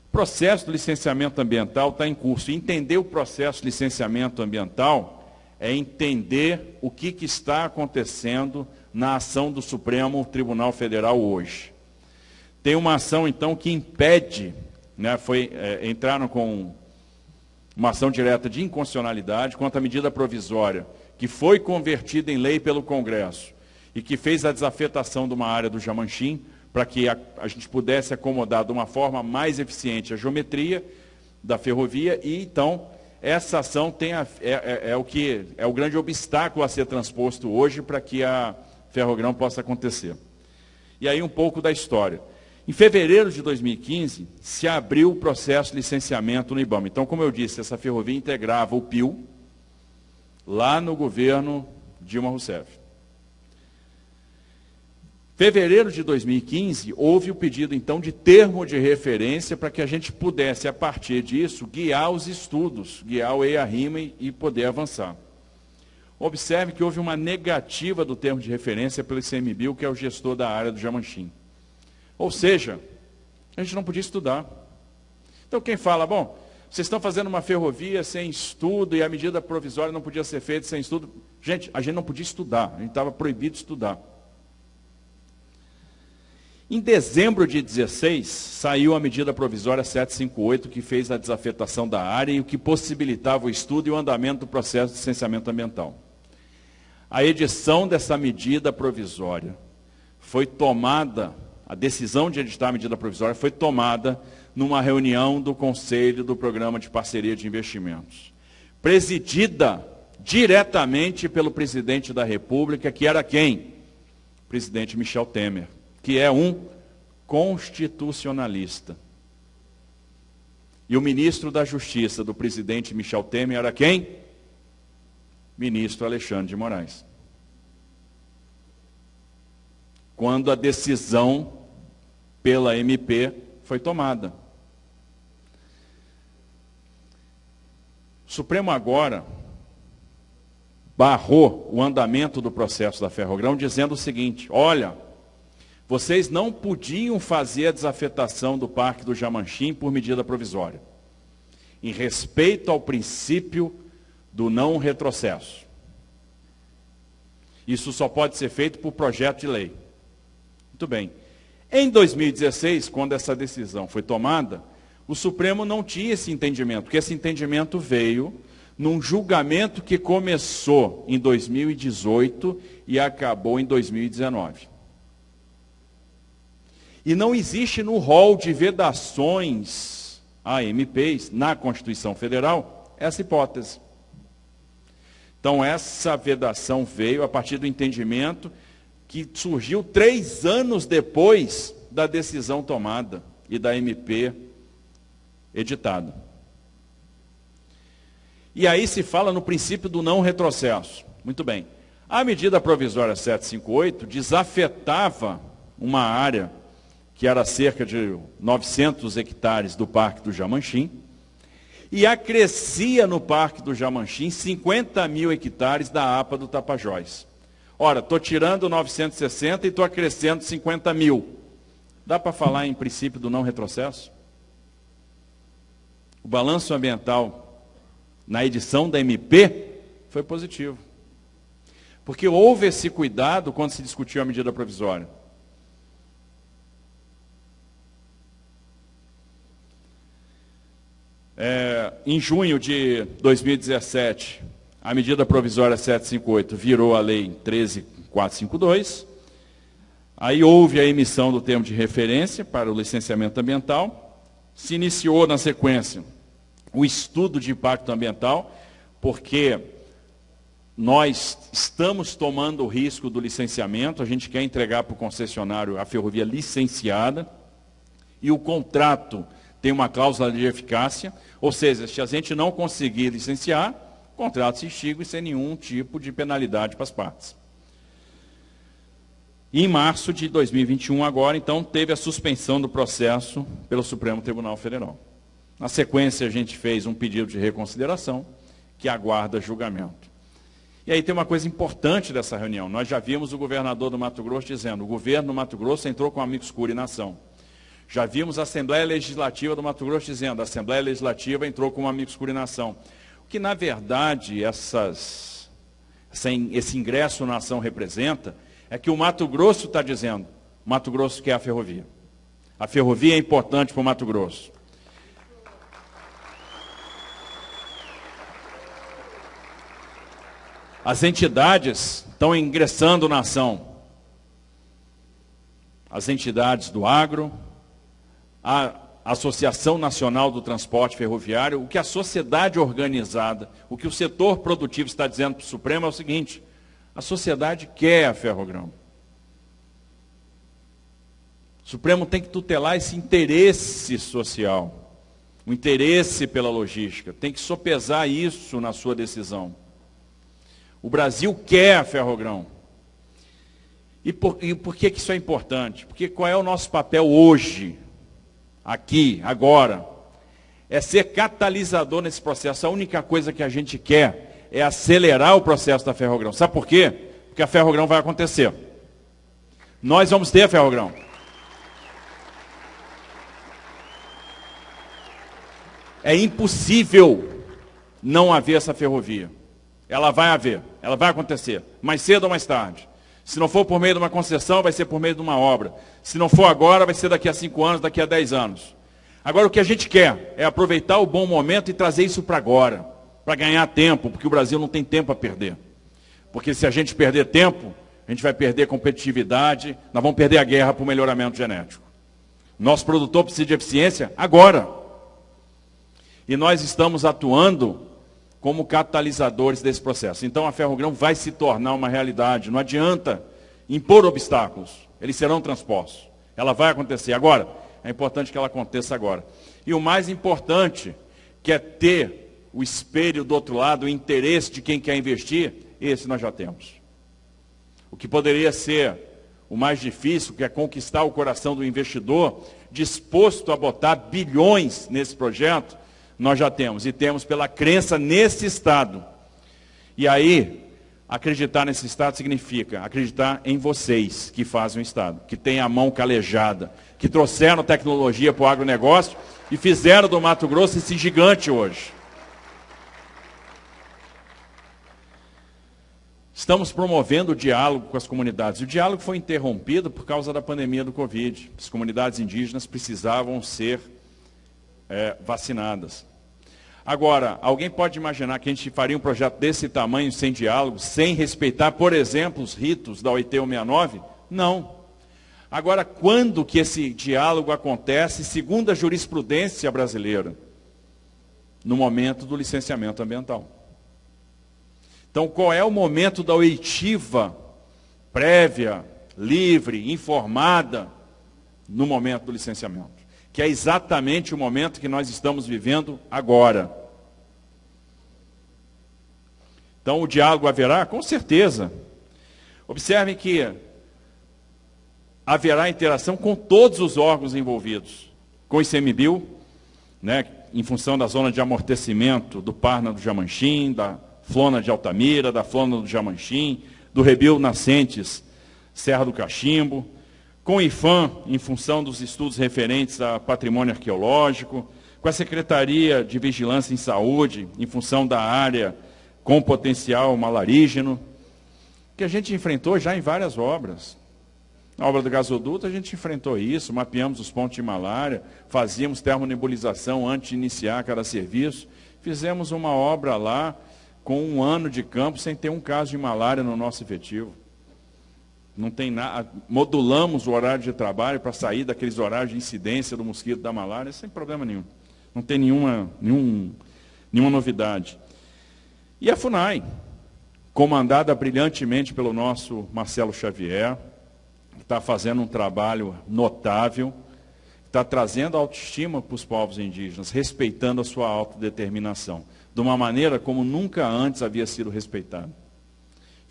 O processo de licenciamento ambiental está em curso. entender o processo de licenciamento ambiental é entender o que, que está acontecendo na ação do Supremo Tribunal Federal hoje. Tem uma ação, então, que impede, né, foi, é, entraram com uma ação direta de inconstitucionalidade quanto à medida provisória, que foi convertida em lei pelo Congresso e que fez a desafetação de uma área do Jamanchim, para que a, a gente pudesse acomodar de uma forma mais eficiente a geometria da ferrovia e, então, essa ação tem a, é, é, é, o que, é o grande obstáculo a ser transposto hoje para que a ferrogrão possa acontecer. E aí um pouco da história. Em fevereiro de 2015, se abriu o processo de licenciamento no IBAMA. Então, como eu disse, essa ferrovia integrava o PIL lá no governo Dilma Rousseff. Fevereiro de 2015, houve o pedido, então, de termo de referência para que a gente pudesse, a partir disso, guiar os estudos, guiar o EIA-RIMA e poder avançar. Observe que houve uma negativa do termo de referência pelo ICMBio, que é o gestor da área do Jamanchim. Ou seja, a gente não podia estudar. Então, quem fala, bom, vocês estão fazendo uma ferrovia sem estudo e a medida provisória não podia ser feita sem estudo. Gente, a gente não podia estudar, a gente estava proibido de estudar. Em dezembro de 16, saiu a medida provisória 758, que fez a desafetação da área e o que possibilitava o estudo e o andamento do processo de licenciamento ambiental. A edição dessa medida provisória foi tomada, a decisão de editar a medida provisória foi tomada numa reunião do Conselho do Programa de Parceria de Investimentos, presidida diretamente pelo presidente da República, que era quem? Presidente Michel Temer que é um constitucionalista. E o ministro da Justiça do presidente Michel Temer era quem? Ministro Alexandre de Moraes. Quando a decisão pela MP foi tomada. O Supremo agora barrou o andamento do processo da Ferrogrão dizendo o seguinte: olha, vocês não podiam fazer a desafetação do Parque do Jamanchim por medida provisória, em respeito ao princípio do não retrocesso. Isso só pode ser feito por projeto de lei. Muito bem. Em 2016, quando essa decisão foi tomada, o Supremo não tinha esse entendimento, porque esse entendimento veio num julgamento que começou em 2018 e acabou em 2019. E não existe no rol de vedações a MPs na Constituição Federal essa hipótese. Então, essa vedação veio a partir do entendimento que surgiu três anos depois da decisão tomada e da MP editada. E aí se fala no princípio do não retrocesso. Muito bem. A medida provisória 758 desafetava uma área que era cerca de 900 hectares do Parque do Jamanchim, e acrescia no Parque do Jamanchim 50 mil hectares da APA do Tapajós. Ora, estou tirando 960 e estou acrescendo 50 mil. Dá para falar em princípio do não retrocesso? O balanço ambiental na edição da MP foi positivo. Porque houve esse cuidado quando se discutiu a medida provisória. É, em junho de 2017, a medida provisória 758 virou a lei 13452. Aí houve a emissão do termo de referência para o licenciamento ambiental. Se iniciou na sequência o estudo de impacto ambiental, porque nós estamos tomando o risco do licenciamento, a gente quer entregar para o concessionário a ferrovia licenciada, e o contrato tem uma cláusula de eficácia, ou seja, se a gente não conseguir licenciar, contrato se extingue sem nenhum tipo de penalidade para as partes. Em março de 2021, agora, então, teve a suspensão do processo pelo Supremo Tribunal Federal. Na sequência, a gente fez um pedido de reconsideração, que aguarda julgamento. E aí tem uma coisa importante dessa reunião. Nós já vimos o governador do Mato Grosso dizendo, o governo do Mato Grosso entrou com amigo escuro e nação. Já vimos a Assembleia Legislativa do Mato Grosso dizendo, a Assembleia Legislativa entrou com amigo escuro e nação. Que, na verdade, essas, esse ingresso na ação representa é que o Mato Grosso está dizendo, Mato Grosso quer a ferrovia. A ferrovia é importante para o Mato Grosso. As entidades estão ingressando na ação. As entidades do agro, a Associação Nacional do Transporte Ferroviário, o que a sociedade organizada, o que o setor produtivo está dizendo para o Supremo é o seguinte: a sociedade quer a ferrogrão. O Supremo tem que tutelar esse interesse social, o interesse pela logística, tem que sopesar isso na sua decisão. O Brasil quer a ferrogrão. E por, e por que, que isso é importante? Porque qual é o nosso papel hoje, aqui, agora? É ser catalisador nesse processo. A única coisa que a gente quer é acelerar o processo da ferrogrão. Sabe por quê? Porque a ferrogrão vai acontecer. Nós vamos ter a ferrogrão. É impossível não haver essa ferrovia. Ela vai haver, ela vai acontecer, mais cedo ou mais tarde. Se não for por meio de uma concessão, vai ser por meio de uma obra. Se não for agora, vai ser daqui a cinco anos, daqui a dez anos. Agora, o que a gente quer é aproveitar o bom momento e trazer isso para agora para ganhar tempo, porque o Brasil não tem tempo a perder. Porque se a gente perder tempo, a gente vai perder competitividade, nós vamos perder a guerra para o melhoramento genético. Nosso produtor precisa de eficiência agora. E nós estamos atuando como catalisadores desse processo. Então a ferrogrão vai se tornar uma realidade. Não adianta impor obstáculos, eles serão transpostos. Ela vai acontecer agora. É importante que ela aconteça agora. E o mais importante, que é ter o espelho do outro lado, o interesse de quem quer investir, esse nós já temos. O que poderia ser o mais difícil, que é conquistar o coração do investidor, disposto a botar bilhões nesse projeto, nós já temos. E temos pela crença nesse Estado. E aí, acreditar nesse Estado significa acreditar em vocês que fazem o Estado, que têm a mão calejada, que trouxeram tecnologia para o agronegócio e fizeram do Mato Grosso esse gigante hoje. Estamos promovendo o diálogo com as comunidades. O diálogo foi interrompido por causa da pandemia do Covid. As comunidades indígenas precisavam ser é, vacinadas. Agora, alguém pode imaginar que a gente faria um projeto desse tamanho sem diálogo, sem respeitar, por exemplo, os ritos da OIT 169? Não. Agora, quando que esse diálogo acontece, segundo a jurisprudência brasileira? No momento do licenciamento ambiental. Então, qual é o momento da oitiva prévia, livre, informada, no momento do licenciamento? Que é exatamente o momento que nós estamos vivendo agora. Então, o diálogo haverá? Com certeza. Observem que haverá interação com todos os órgãos envolvidos. Com o ICMBio, né, em função da zona de amortecimento do Parna do Jamanchim, da Flona de Altamira, da Flona do Jamanchim, do Rebelo Nascentes, Serra do Cachimbo, com o IFAM, em função dos estudos referentes a patrimônio arqueológico, com a Secretaria de Vigilância em Saúde, em função da área com potencial malarígeno, que a gente enfrentou já em várias obras. Na obra do gasoduto a gente enfrentou isso, mapeamos os pontos de malária, fazíamos termonebulização antes de iniciar cada serviço, fizemos uma obra lá com um ano de campo sem ter um caso de malária no nosso efetivo. Não tem nada. Modulamos o horário de trabalho para sair daqueles horários de incidência do mosquito da malária sem problema nenhum. Não tem nenhuma, nenhum, nenhuma novidade. E a FUNAI, comandada brilhantemente pelo nosso Marcelo Xavier, está fazendo um trabalho notável, está trazendo autoestima para os povos indígenas, respeitando a sua autodeterminação, de uma maneira como nunca antes havia sido respeitado.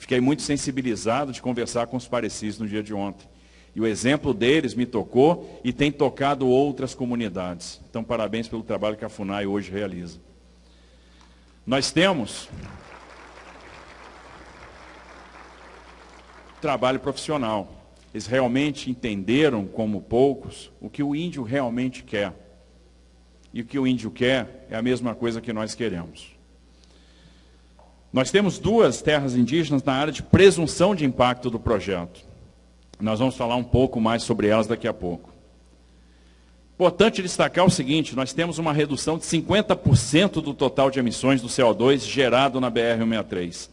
Fiquei muito sensibilizado de conversar com os parecidos no dia de ontem. E o exemplo deles me tocou e tem tocado outras comunidades. Então, parabéns pelo trabalho que a FUNAI hoje realiza. Nós temos trabalho profissional. Eles realmente entenderam, como poucos, o que o índio realmente quer. E o que o índio quer é a mesma coisa que nós queremos. Nós temos duas terras indígenas na área de presunção de impacto do projeto. Nós vamos falar um pouco mais sobre elas daqui a pouco. Importante destacar o seguinte, nós temos uma redução de 50% do total de emissões do CO2 gerado na BR-163.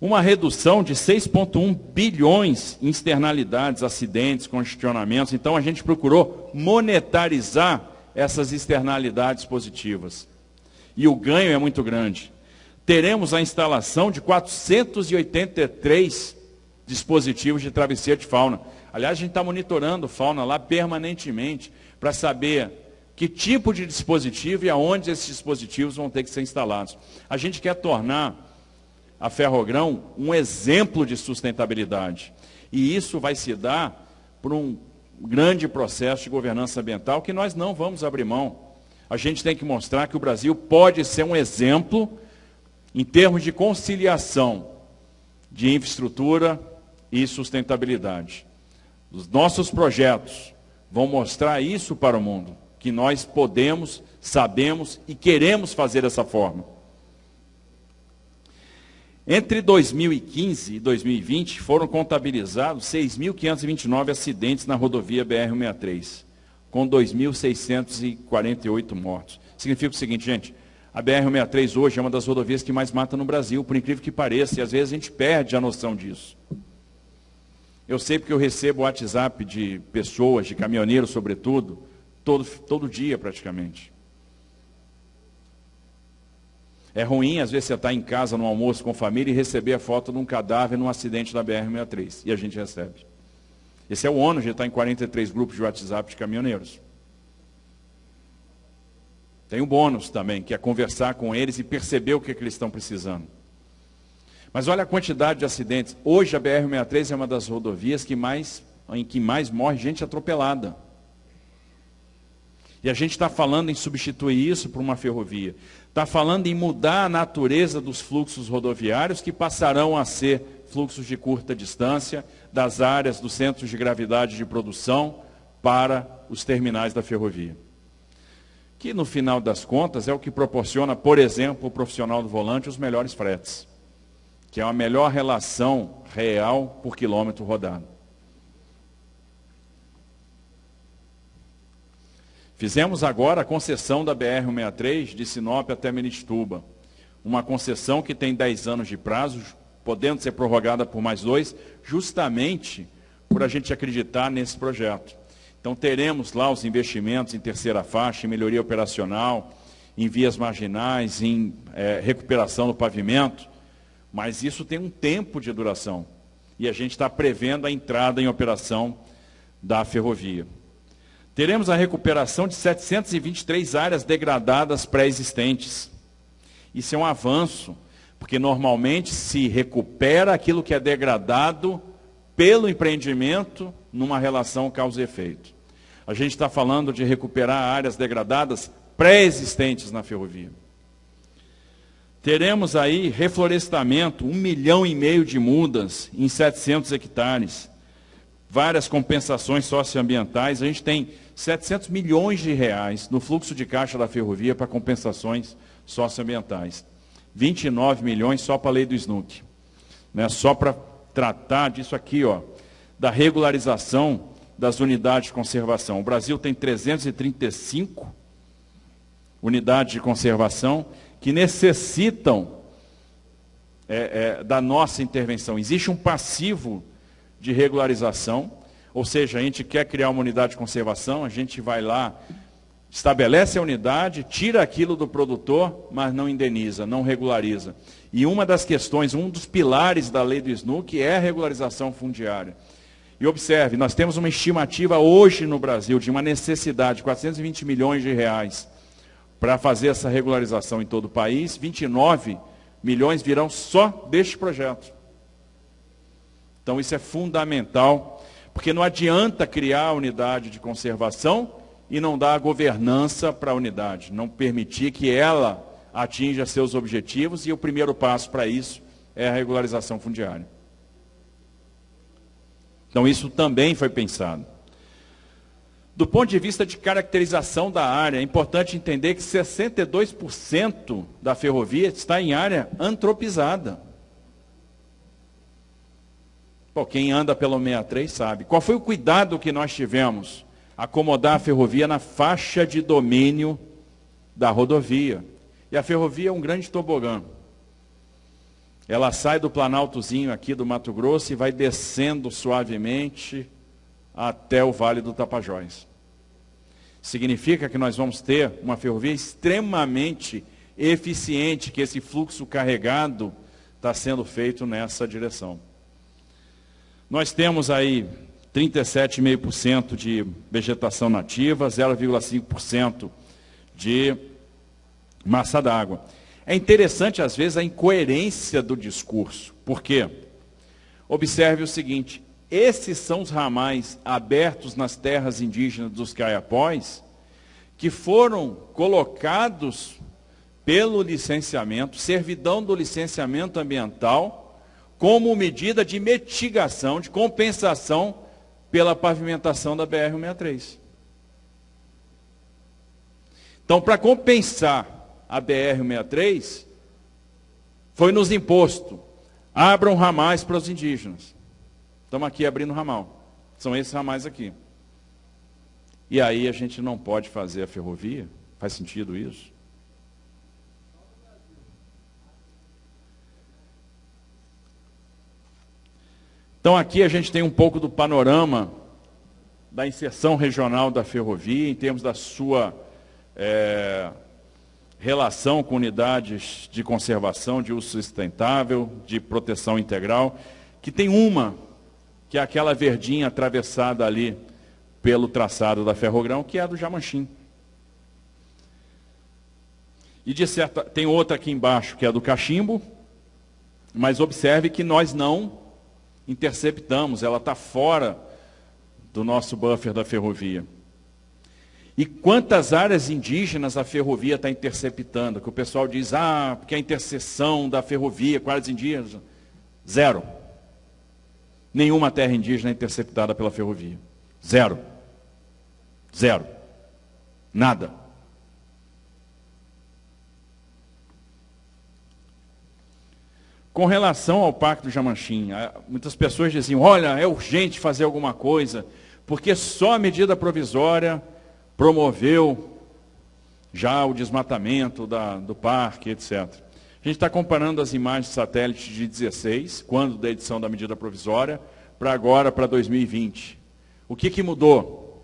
Uma redução de 6,1 bilhões em externalidades, acidentes, congestionamentos. Então a gente procurou monetarizar essas externalidades positivas. E o ganho é muito grande. Teremos a instalação de 483 dispositivos de travesseiro de fauna. Aliás, a gente está monitorando fauna lá permanentemente para saber que tipo de dispositivo e aonde esses dispositivos vão ter que ser instalados. A gente quer tornar a Ferrogrão um exemplo de sustentabilidade. E isso vai se dar por um grande processo de governança ambiental que nós não vamos abrir mão. A gente tem que mostrar que o Brasil pode ser um exemplo em termos de conciliação de infraestrutura, e sustentabilidade. Os nossos projetos vão mostrar isso para o mundo, que nós podemos, sabemos e queremos fazer dessa forma. Entre 2015 e 2020 foram contabilizados 6.529 acidentes na rodovia BR-163, com 2.648 mortos. Significa o seguinte, gente, a BR-163 hoje é uma das rodovias que mais mata no Brasil, por incrível que pareça, e às vezes a gente perde a noção disso. Eu sei porque eu recebo WhatsApp de pessoas, de caminhoneiros sobretudo, todo, todo dia praticamente. É ruim, às vezes, você estar tá em casa no almoço com família e receber a foto de um cadáver num acidente da BR-63. E a gente recebe. Esse é o ônus de estar em 43 grupos de WhatsApp de caminhoneiros. Tem um bônus também, que é conversar com eles e perceber o que, é que eles estão precisando. Mas olha a quantidade de acidentes. Hoje a BR-63 é uma das rodovias que mais, em que mais morre gente atropelada. E a gente está falando em substituir isso por uma ferrovia. Está falando em mudar a natureza dos fluxos rodoviários que passarão a ser fluxos de curta distância das áreas dos centros de gravidade de produção para os terminais da ferrovia. Que no final das contas é o que proporciona, por exemplo, o profissional do volante os melhores fretes que é a melhor relação real por quilômetro rodado. Fizemos agora a concessão da BR-163 de Sinop até Menituba. Uma concessão que tem 10 anos de prazo, podendo ser prorrogada por mais dois, justamente por a gente acreditar nesse projeto. Então teremos lá os investimentos em terceira faixa, em melhoria operacional, em vias marginais, em é, recuperação do pavimento, mas isso tem um tempo de duração. E a gente está prevendo a entrada em operação da ferrovia. Teremos a recuperação de 723 áreas degradadas pré-existentes. Isso é um avanço, porque normalmente se recupera aquilo que é degradado pelo empreendimento numa relação causa efeito. A gente está falando de recuperar áreas degradadas pré-existentes na ferrovia. Teremos aí reflorestamento, um milhão e meio de mudas em 700 hectares. Várias compensações socioambientais. A gente tem 700 milhões de reais no fluxo de caixa da ferrovia para compensações socioambientais. 29 milhões só para a lei do SNUC. Né? Só para tratar disso aqui, ó, da regularização das unidades de conservação. O Brasil tem 335 unidades de conservação que necessitam é, é, da nossa intervenção. Existe um passivo de regularização, ou seja, a gente quer criar uma unidade de conservação, a gente vai lá, Estabelece a unidade, tira aquilo do produtor, mas não indeniza, não regulariza. E uma das questões, um dos pilares da lei do SNUC é a regularização fundiária. E observe, nós temos uma estimativa hoje no Brasil de uma necessidade de 420 milhões de reais para fazer essa regularização em todo o país. 29 milhões virão só deste projeto. Então isso é fundamental, porque não adianta criar a unidade de conservação e não dar governança para a unidade, não permitir que ela atinja seus objetivos, e o primeiro passo para isso é a regularização fundiária. Então isso também foi pensado. Do ponto de vista de caracterização da área, é importante entender que 62% da ferrovia está em área antropizada. Pô, quem anda pelo 63 sabe. Qual foi o cuidado que nós tivemos? Acomodar a ferrovia na faixa de domínio da rodovia. E a ferrovia é um grande tobogã. Ela sai do Planaltozinho aqui do Mato Grosso e vai descendo suavemente até o Vale do Tapajós. Significa que nós vamos ter uma ferrovia extremamente eficiente, que esse fluxo carregado está sendo feito nessa direção. Nós temos aí 37,5% de vegetação nativa, 0,5% de massa d'água. É interessante, às vezes, a incoerência do discurso. Por quê? Observe o seguinte: esses são os ramais abertos nas terras indígenas dos caiapós, que foram colocados pelo licenciamento, servidão do licenciamento ambiental, como medida de mitigação, de compensação pela pavimentação da BR-163. Então, para compensar a BR-163, foi nos imposto, abram ramais para os indígenas. Estamos aqui abrindo ramal. São esses ramais aqui. E aí a gente não pode fazer a ferrovia? Faz sentido isso? Então aqui a gente tem um pouco do panorama da inserção regional da ferrovia, em termos da sua é, relação com unidades de conservação, de uso sustentável, de proteção integral, que tem uma, que é aquela verdinha atravessada ali pelo traçado da Ferrogrão, que é a do Jamanchim. E de certa, tem outra aqui embaixo, que é a do Cachimbo, mas observe que nós não interceptamos, ela está fora do nosso buffer da ferrovia. E quantas áreas indígenas a ferrovia está interceptando? Que o pessoal diz, ah, porque a interseção da ferrovia com áreas indígenas. Zero. Nenhuma terra indígena é interceptada pela ferrovia. Zero. Zero. Nada. Com relação ao Pacto Jamanchim, muitas pessoas diziam, olha, é urgente fazer alguma coisa, porque só a medida provisória promoveu já o desmatamento da, do parque, etc. A gente está comparando as imagens de satélite de 16, quando da edição da medida provisória, para agora, para 2020. O que, que mudou?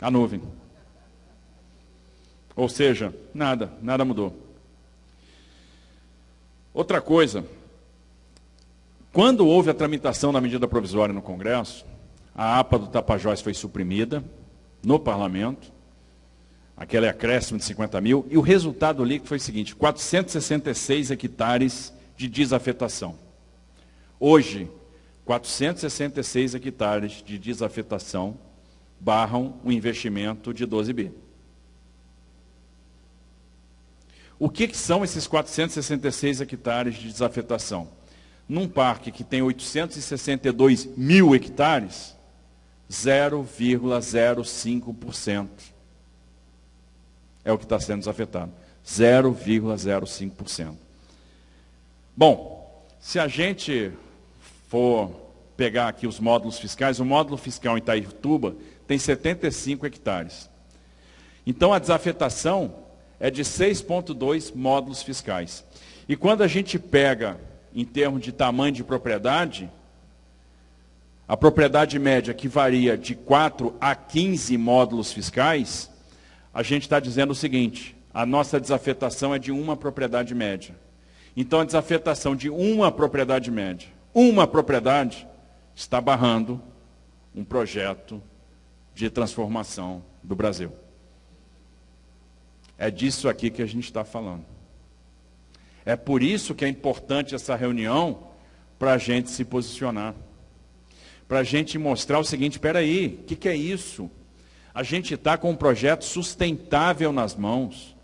A nuvem. Ou seja, nada, nada mudou. Outra coisa, quando houve a tramitação da medida provisória no Congresso, a APA do Tapajós foi suprimida no parlamento, aquele acréscimo de 50 mil, e o resultado líquido foi o seguinte, 466 hectares de desafetação. Hoje, 466 hectares de desafetação barram um investimento de 12 bi. O que, que são esses 466 hectares de desafetação? Num parque que tem 862 mil hectares, 0,05% é o que está sendo desafetado. 0,05%. Bom, se a gente for pegar aqui os módulos fiscais, o módulo fiscal em Itaituba tem 75 hectares. Então a desafetação é de 6,2 módulos fiscais. E quando a gente pega em termos de tamanho de propriedade, a propriedade média que varia de 4 a 15 módulos fiscais, a gente está dizendo o seguinte, a nossa desafetação é de uma propriedade média. Então a desafetação de uma propriedade média, uma propriedade, está barrando um projeto de transformação do Brasil. É disso aqui que a gente está falando. É por isso que é importante essa reunião para a gente se posicionar. Para a gente mostrar o seguinte, espera aí, o que, que é isso? A gente está com um projeto sustentável nas mãos.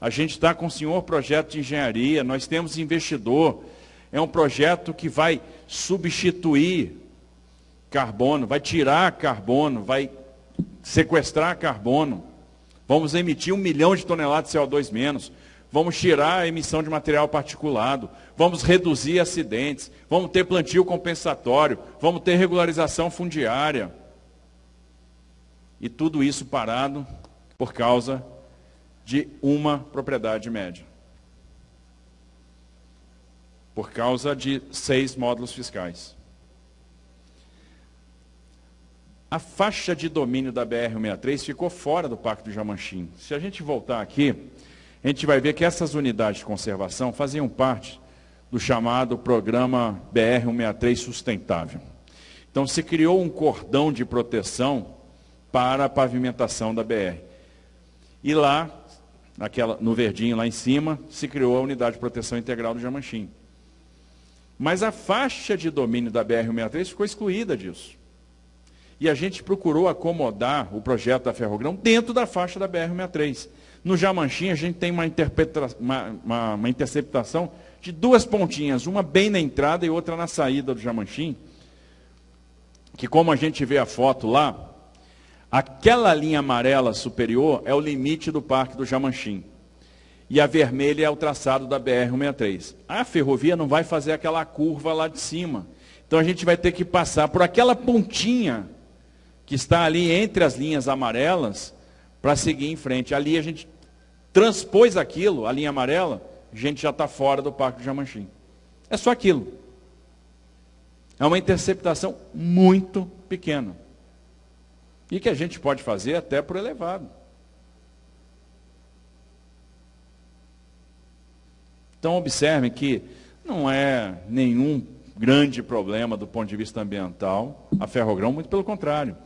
A gente está com o senhor projeto de engenharia, nós temos investidor. É um projeto que vai substituir carbono, vai tirar carbono, vai sequestrar carbono. Vamos emitir um milhão de toneladas de CO2 menos. Vamos tirar a emissão de material particulado. Vamos reduzir acidentes. Vamos ter plantio compensatório. Vamos ter regularização fundiária. E tudo isso parado por causa de uma propriedade média. Por causa de seis módulos fiscais. A faixa de domínio da BR-163 ficou fora do Parque do Jamanchim. Se a gente voltar aqui, a gente vai ver que essas unidades de conservação faziam parte do chamado Programa BR-163 Sustentável. Então se criou um cordão de proteção para a pavimentação da BR. E lá, naquela, no verdinho lá em cima, se criou a Unidade de Proteção Integral do Jamanchim. Mas a faixa de domínio da BR-163 ficou excluída disso. E a gente procurou acomodar o projeto da Ferrogrão dentro da faixa da BR-63. No Jamanchim, a gente tem uma, uma, uma, uma, interceptação de duas pontinhas, uma bem na entrada e outra na saída do Jamanchim, que como a gente vê a foto lá, aquela linha amarela superior é o limite do Parque do Jamanchim. E a vermelha é o traçado da BR-163. A ferrovia não vai fazer aquela curva lá de cima. Então a gente vai ter que passar por aquela pontinha que está ali entre as linhas amarelas, para seguir em frente. Ali a gente transpôs aquilo, a linha amarela, a gente já está fora do Parque do Jamanchim. É só aquilo. É uma interceptação muito pequena. E que a gente pode fazer até por elevado. Então observem que não é nenhum grande problema do ponto de vista ambiental a ferrogrão, muito pelo contrário.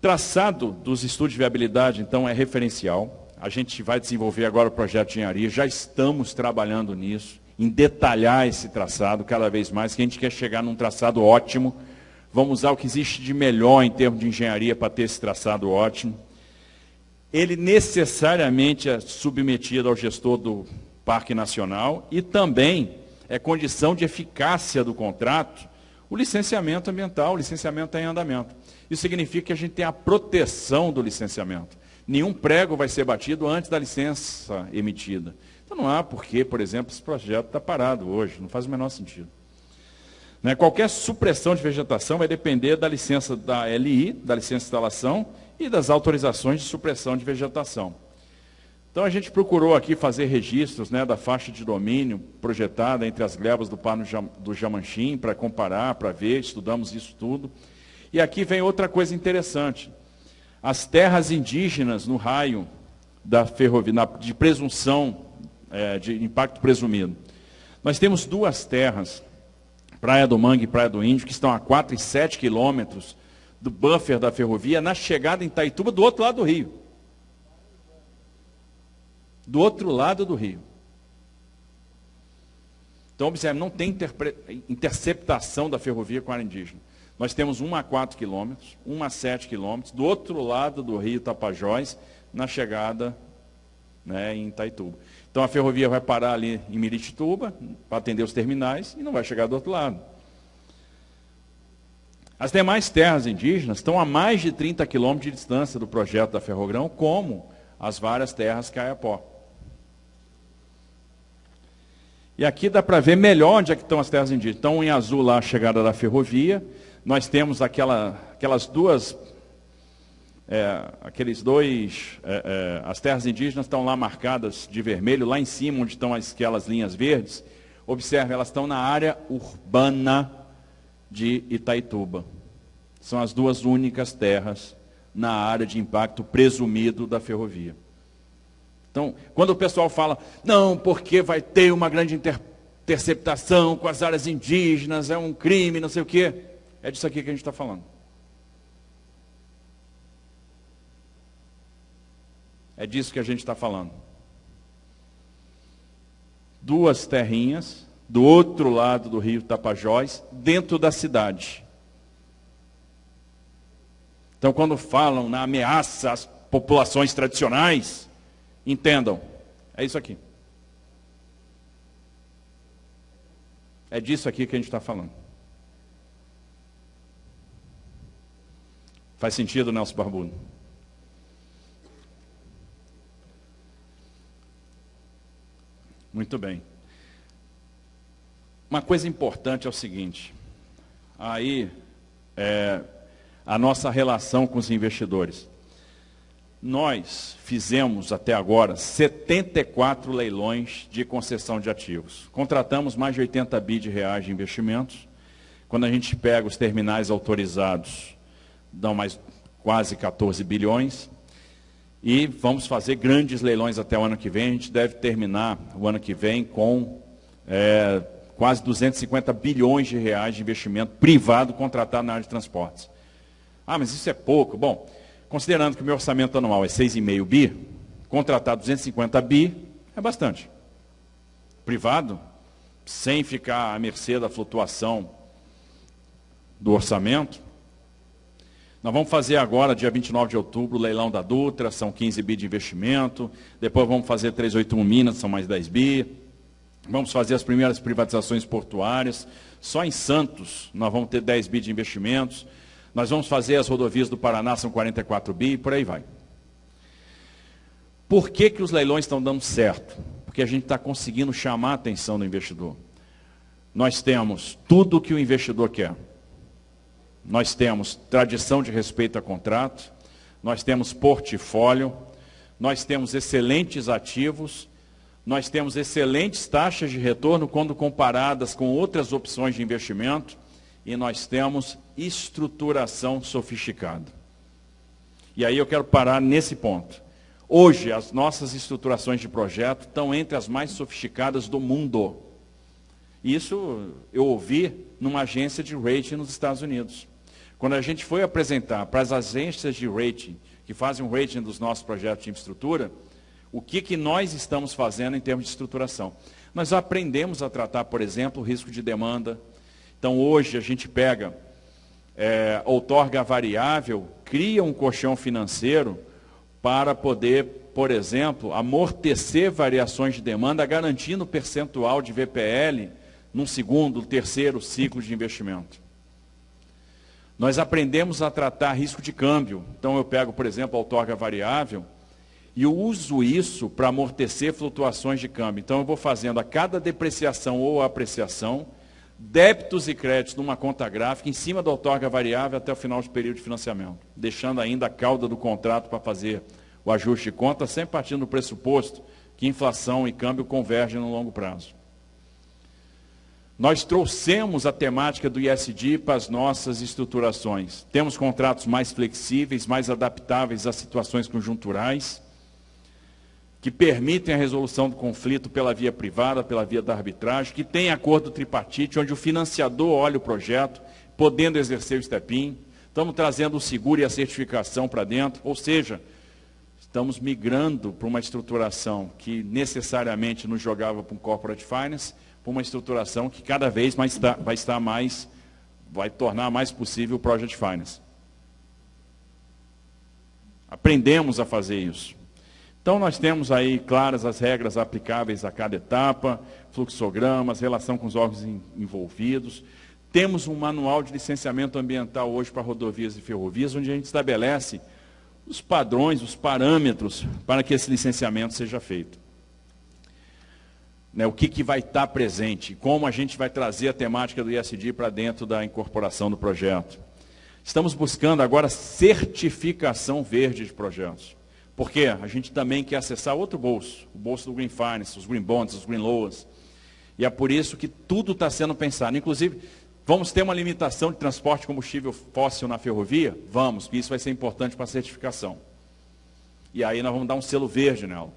Traçado dos estudos de viabilidade, então, é referencial. A gente vai desenvolver agora o projeto de engenharia, já estamos trabalhando nisso, em detalhar esse traçado cada vez mais, que a gente quer chegar num traçado ótimo. Vamos usar o que existe de melhor em termos de engenharia para ter esse traçado ótimo. Ele necessariamente é submetido ao gestor do Parque Nacional e também é condição de eficácia do contrato o licenciamento ambiental, o licenciamento em andamento. Isso significa que a gente tem a proteção do licenciamento. Nenhum prego vai ser batido antes da licença emitida. Então não há porquê, por exemplo, esse projeto está parado hoje, não faz o menor sentido. Né? Qualquer supressão de vegetação vai depender da licença da LI, da licença de instalação e das autorizações de supressão de vegetação. Então a gente procurou aqui fazer registros né, da faixa de domínio projetada entre as glebas do Pano do Jamanchim para comparar, para ver, estudamos isso tudo. E aqui vem outra coisa interessante. As terras indígenas no raio da ferrovia, de presunção é, de impacto presumido. Nós temos duas terras, Praia do Mangue e Praia do Índio, que estão a 4 e 7 quilômetros do buffer da ferrovia, na chegada em Taituba, do outro lado do rio. Do outro lado do rio. Então, observe, não tem interceptação da ferrovia com a área indígena. Nós temos uma a 4 quilômetros, uma a 7 quilômetros, do outro lado do rio Tapajós, na chegada né, em Itaituba. Então a ferrovia vai parar ali em Miritituba, para atender os terminais, e não vai chegar do outro lado. As demais terras indígenas estão a mais de 30 quilômetros de distância do projeto da Ferrogrão, como as várias terras Caiapó. E aqui dá para ver melhor onde é que estão as terras indígenas. Estão em azul lá a chegada da ferrovia, nós temos aquela, aquelas duas, é, aqueles dois, é, é, as terras indígenas estão lá marcadas de vermelho, lá em cima onde estão aquelas linhas verdes. Observe, elas estão na área urbana de Itaituba. São as duas únicas terras na área de impacto presumido da ferrovia. Então, quando o pessoal fala, não, porque vai ter uma grande interceptação com as áreas indígenas, é um crime, não sei o quê, é disso aqui que a gente está falando. É disso que a gente está falando. Duas terrinhas, do outro lado do rio Tapajós, dentro da cidade. Então, quando falam na ameaça às populações tradicionais, entendam, é isso aqui. É disso aqui que a gente está falando. Faz sentido, Nelson Barbudo? Muito bem. Uma coisa importante é o seguinte, aí é, a nossa relação com os investidores. Nós fizemos até agora 74 leilões de concessão de ativos. Contratamos mais de 80 bi de reais de investimentos. Quando a gente pega os terminais autorizados, dão mais quase 14 bilhões. E vamos fazer grandes leilões até o ano que vem. A gente deve terminar o ano que vem com é, quase 250 bilhões de reais de investimento privado contratado na área de transportes. Ah, mas isso é pouco. Bom, considerando que o meu orçamento anual é 6,5 bi, contratar 250 bi é bastante. Privado, sem ficar à mercê da flutuação do orçamento, nós vamos fazer agora, dia 29 de outubro, o leilão da Dutra, são 15 bi de investimento. Depois vamos fazer 381 Minas, são mais 10 bi. Vamos fazer as primeiras privatizações portuárias. Só em Santos nós vamos ter 10 bi de investimentos. Nós vamos fazer as rodovias do Paraná, são 44 bi, e por aí vai. Por que, que os leilões estão dando certo? Porque a gente está conseguindo chamar a atenção do investidor. Nós temos tudo o que o investidor quer. Nós temos tradição de respeito a contrato, nós temos portfólio, nós temos excelentes ativos, nós temos excelentes taxas de retorno quando comparadas com outras opções de investimento e nós temos estruturação sofisticada. E aí eu quero parar nesse ponto. Hoje, as nossas estruturações de projeto estão entre as mais sofisticadas do mundo. Isso eu ouvi numa agência de rating nos Estados Unidos. Quando a gente foi apresentar para as agências de rating, que fazem um rating dos nossos projetos de infraestrutura, o que, que nós estamos fazendo em termos de estruturação. Nós aprendemos a tratar, por exemplo, o risco de demanda. Então, hoje, a gente pega é, outorga variável, cria um colchão financeiro para poder, por exemplo, amortecer variações de demanda, garantindo percentual de VPL num segundo, terceiro ciclo de investimento. Nós aprendemos a tratar risco de câmbio. Então eu pego, por exemplo, a outorga variável e eu uso isso para amortecer flutuações de câmbio. Então eu vou fazendo a cada depreciação ou apreciação, débitos e créditos numa conta gráfica em cima da outorga variável até o final do período de financiamento, deixando ainda a cauda do contrato para fazer o ajuste de conta, sempre partindo do pressuposto que inflação e câmbio convergem no longo prazo. Nós trouxemos a temática do ISD para as nossas estruturações. Temos contratos mais flexíveis, mais adaptáveis às situações conjunturais, que permitem a resolução do conflito pela via privada, pela via da arbitragem, que tem acordo tripartite, onde o financiador olha o projeto, podendo exercer o STEPIN. Estamos trazendo o seguro e a certificação para dentro, ou seja, estamos migrando para uma estruturação que necessariamente nos jogava para um corporate finance, para uma estruturação que cada vez mais está, vai estar mais, vai tornar mais possível o Project Finance. Aprendemos a fazer isso. Então nós temos aí claras as regras aplicáveis a cada etapa, fluxogramas, relação com os órgãos envolvidos. Temos um manual de licenciamento ambiental hoje para rodovias e ferrovias, onde a gente estabelece os padrões, os parâmetros para que esse licenciamento seja feito né, o que, que vai estar presente, como a gente vai trazer a temática do ISD para dentro da incorporação do projeto. Estamos buscando agora certificação verde de projetos. Porque a gente também quer acessar outro bolso, o bolso do Green Finance, os Green Bonds, os Green Loans. E é por isso que tudo está sendo pensado. Inclusive, Vamos ter uma limitação de transporte de combustível fóssil na ferrovia? Vamos, isso vai ser importante para a certificação. E aí nós vamos dar um selo verde nela.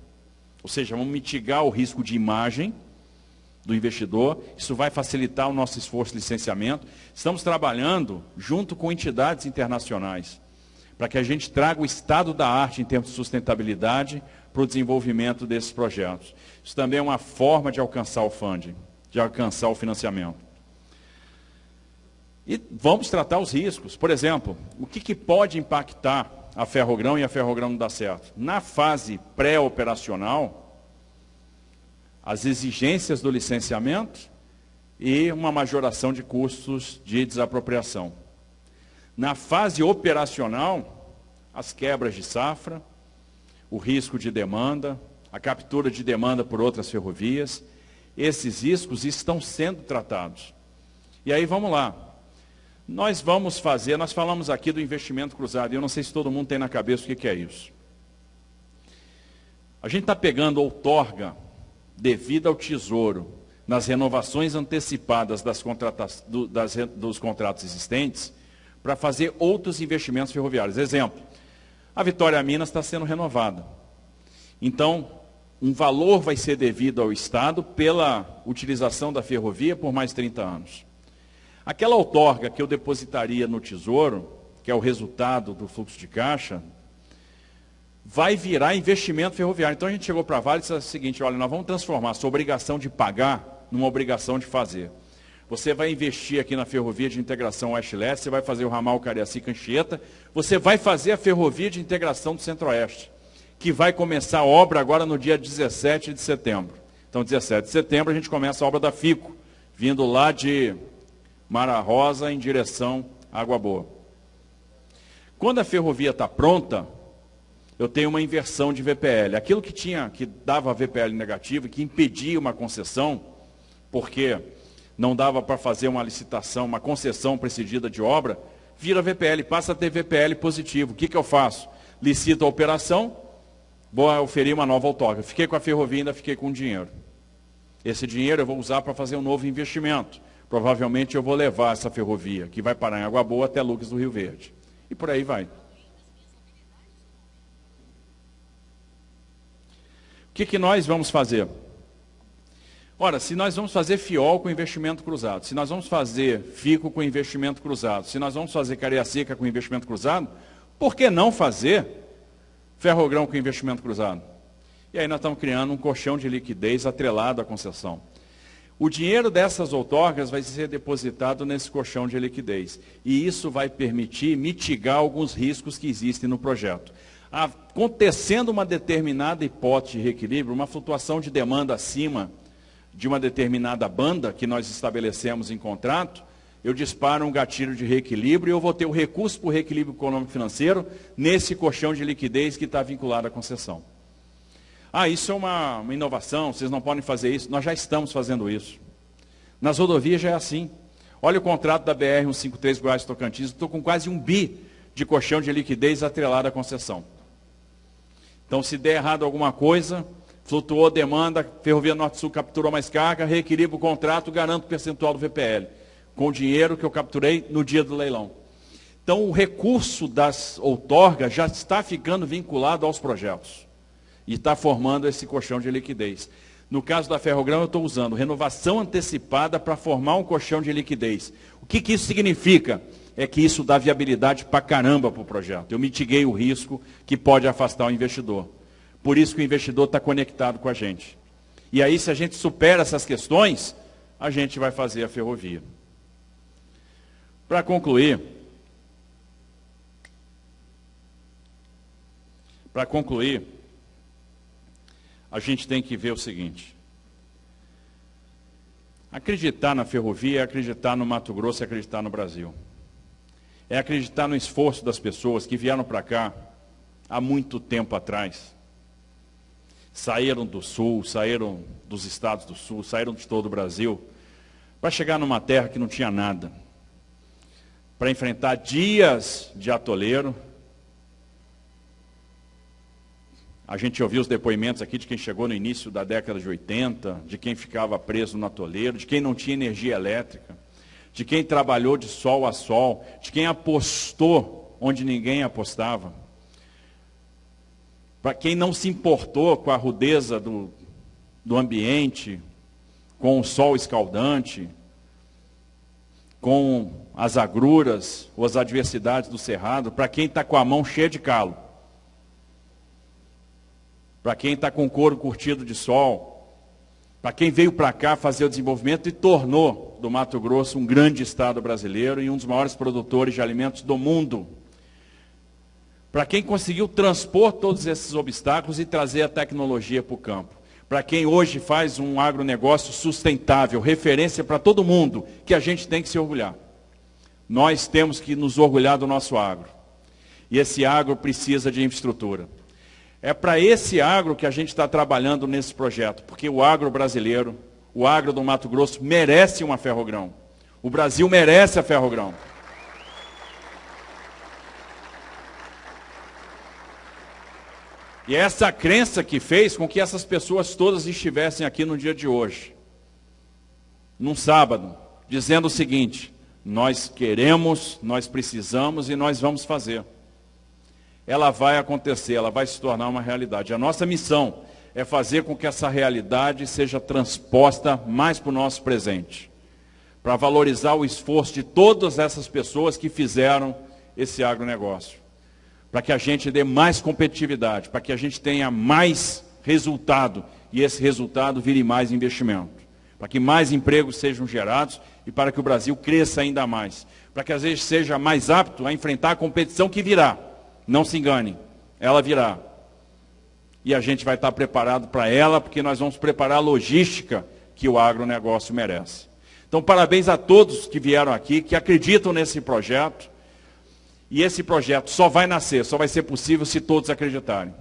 Ou seja, vamos mitigar o risco de imagem do investidor. Isso vai facilitar o nosso esforço de licenciamento. Estamos trabalhando junto com entidades internacionais para que a gente traga o estado da arte em termos de sustentabilidade para o desenvolvimento desses projetos. Isso também é uma forma de alcançar o funding, de alcançar o financiamento. E vamos tratar os riscos. Por exemplo, o que, que pode impactar a ferrogrão e a ferrogrão não dá certo? Na fase pré-operacional, as exigências do licenciamento e uma majoração de custos de desapropriação. Na fase operacional, as quebras de safra, o risco de demanda, a captura de demanda por outras ferrovias, esses riscos estão sendo tratados. E aí vamos lá. Nós vamos fazer, nós falamos aqui do investimento cruzado, e eu não sei se todo mundo tem na cabeça o que, é isso. A gente está pegando outorga devida ao tesouro nas renovações antecipadas das do, das, dos contratos existentes para fazer outros investimentos ferroviários. Exemplo, a Vitória Minas está sendo renovada. Então, um valor vai ser devido ao Estado pela utilização da ferrovia por mais 30 anos. Aquela outorga que eu depositaria no Tesouro, que é o resultado do fluxo de caixa, vai virar investimento ferroviário. Então a gente chegou para a Vale e disse o seguinte, olha, nós vamos transformar a sua obrigação de pagar numa obrigação de fazer. Você vai investir aqui na ferrovia de integração Oeste-Leste, você vai fazer o ramal Cariacica-Anchieta, você vai fazer a ferrovia de integração do Centro-Oeste, que vai começar a obra agora no dia 17 de setembro. Então, 17 de setembro, a gente começa a obra da FICO, vindo lá de Mara Rosa em direção à Água Boa. Quando a ferrovia está pronta, eu tenho uma inversão de VPL. Aquilo que tinha, que dava VPL negativo, que impedia uma concessão, porque não dava para fazer uma licitação, uma concessão precedida de obra, vira VPL, passa a ter VPL positivo. O que, que eu faço? Licito a operação, vou oferir uma nova outorga. Fiquei com a ferrovia, ainda fiquei com o dinheiro. Esse dinheiro eu vou usar para fazer um novo investimento. Provavelmente eu vou levar essa ferrovia, que vai parar em Água Boa até Lucas do Rio Verde. E por aí vai. O que, que nós vamos fazer? Ora, se nós vamos fazer FIOL com investimento cruzado, se nós vamos fazer FICO com investimento cruzado, se nós vamos fazer Cariacica com investimento cruzado, por que não fazer Ferrogrão com investimento cruzado? E aí nós estamos criando um colchão de liquidez atrelado à concessão. O dinheiro dessas outorgas vai ser depositado nesse colchão de liquidez. E isso vai permitir mitigar alguns riscos que existem no projeto. Acontecendo uma determinada hipótese de reequilíbrio, uma flutuação de demanda acima de uma determinada banda que nós estabelecemos em contrato, eu disparo um gatilho de reequilíbrio e eu vou ter o recurso para o reequilíbrio econômico financeiro nesse colchão de liquidez que está vinculado à concessão. Ah, isso é uma, uma inovação, vocês não podem fazer isso. Nós já estamos fazendo isso. Nas rodovias já é assim. Olha o contrato da BR-153 Goiás Tocantins, estou com quase um bi de colchão de liquidez atrelado à concessão. Então, se der errado alguma coisa, flutuou demanda, Ferrovia Norte-Sul capturou mais carga, reequilibra o contrato, garanto o percentual do VPL, com o dinheiro que eu capturei no dia do leilão. Então, o recurso das outorgas já está ficando vinculado aos projetos e está formando esse colchão de liquidez. No caso da Ferrogrão, eu estou usando renovação antecipada para formar um colchão de liquidez. O que, que isso significa? É que isso dá viabilidade para caramba para o projeto. Eu mitiguei o risco que pode afastar o investidor. Por isso que o investidor está conectado com a gente. E aí, se a gente supera essas questões, a gente vai fazer a ferrovia. Para concluir, para concluir, a gente tem que ver o seguinte. Acreditar na ferrovia é acreditar no Mato Grosso, é acreditar no Brasil. É acreditar no esforço das pessoas que vieram para cá há muito tempo atrás. Saíram do sul, saíram dos estados do sul, saíram de todo o Brasil, para chegar numa terra que não tinha nada. Para enfrentar dias de atoleiro, A gente ouviu os depoimentos aqui de quem chegou no início da década de 80, de quem ficava preso no atoleiro, de quem não tinha energia elétrica, de quem trabalhou de sol a sol, de quem apostou onde ninguém apostava, para quem não se importou com a rudeza do, do ambiente, com o sol escaldante, com as agruras ou as adversidades do cerrado, para quem está com a mão cheia de calo, para quem está com couro curtido de sol, para quem veio para cá fazer o desenvolvimento e tornou do Mato Grosso um grande estado brasileiro e um dos maiores produtores de alimentos do mundo. Para quem conseguiu transpor todos esses obstáculos e trazer a tecnologia para o campo. Para quem hoje faz um agronegócio sustentável, referência para todo mundo, que a gente tem que se orgulhar. Nós temos que nos orgulhar do nosso agro. E esse agro precisa de infraestrutura. É para esse agro que a gente está trabalhando nesse projeto, porque o agro brasileiro, o agro do Mato Grosso, merece uma ferrogrão. O Brasil merece a ferrogrão. E é essa crença que fez com que essas pessoas todas estivessem aqui no dia de hoje, num sábado, dizendo o seguinte: nós queremos, nós precisamos e nós vamos fazer ela vai acontecer, ela vai se tornar uma realidade. A nossa missão é fazer com que essa realidade seja transposta mais para o nosso presente, para valorizar o esforço de todas essas pessoas que fizeram esse agronegócio, para que a gente dê mais competitividade, para que a gente tenha mais resultado e esse resultado vire mais investimento, para que mais empregos sejam gerados e para que o Brasil cresça ainda mais, para que às vezes seja mais apto a enfrentar a competição que virá. Não se engane, ela virá. E a gente vai estar preparado para ela, porque nós vamos preparar a logística que o agronegócio merece. Então, parabéns a todos que vieram aqui, que acreditam nesse projeto. E esse projeto só vai nascer, só vai ser possível se todos acreditarem.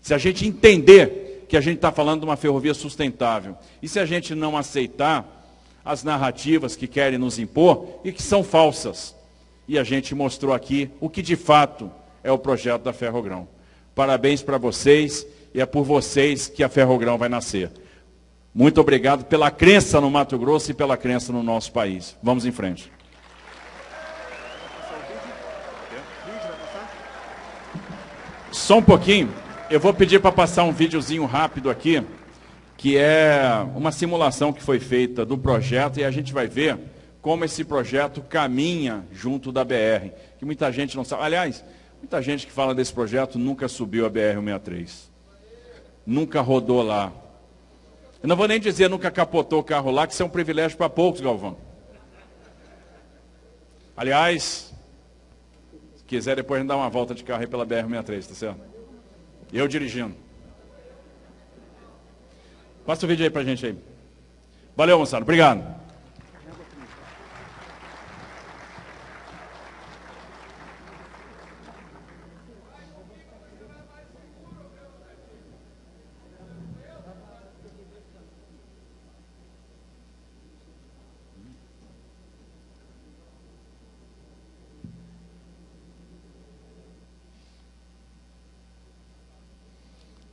Se a gente entender que a gente está falando de uma ferrovia sustentável. E se a gente não aceitar as narrativas que querem nos impor e que são falsas. E a gente mostrou aqui o que de fato é o projeto da Ferrogrão. Parabéns para vocês e é por vocês que a Ferrogrão vai nascer. Muito obrigado pela crença no Mato Grosso e pela crença no nosso país. Vamos em frente. Só um pouquinho. Eu vou pedir para passar um videozinho rápido aqui, que é uma simulação que foi feita do projeto e a gente vai ver como esse projeto caminha junto da BR, que muita gente não sabe. Aliás, Muita gente que fala desse projeto nunca subiu a BR-163. Nunca rodou lá. Eu não vou nem dizer nunca capotou o carro lá, que isso é um privilégio para poucos, Galvão. Aliás, se quiser depois a gente dá uma volta de carro aí pela BR-163, tá certo? Eu dirigindo. Passa o vídeo aí pra gente aí. Valeu, moçada. Obrigado.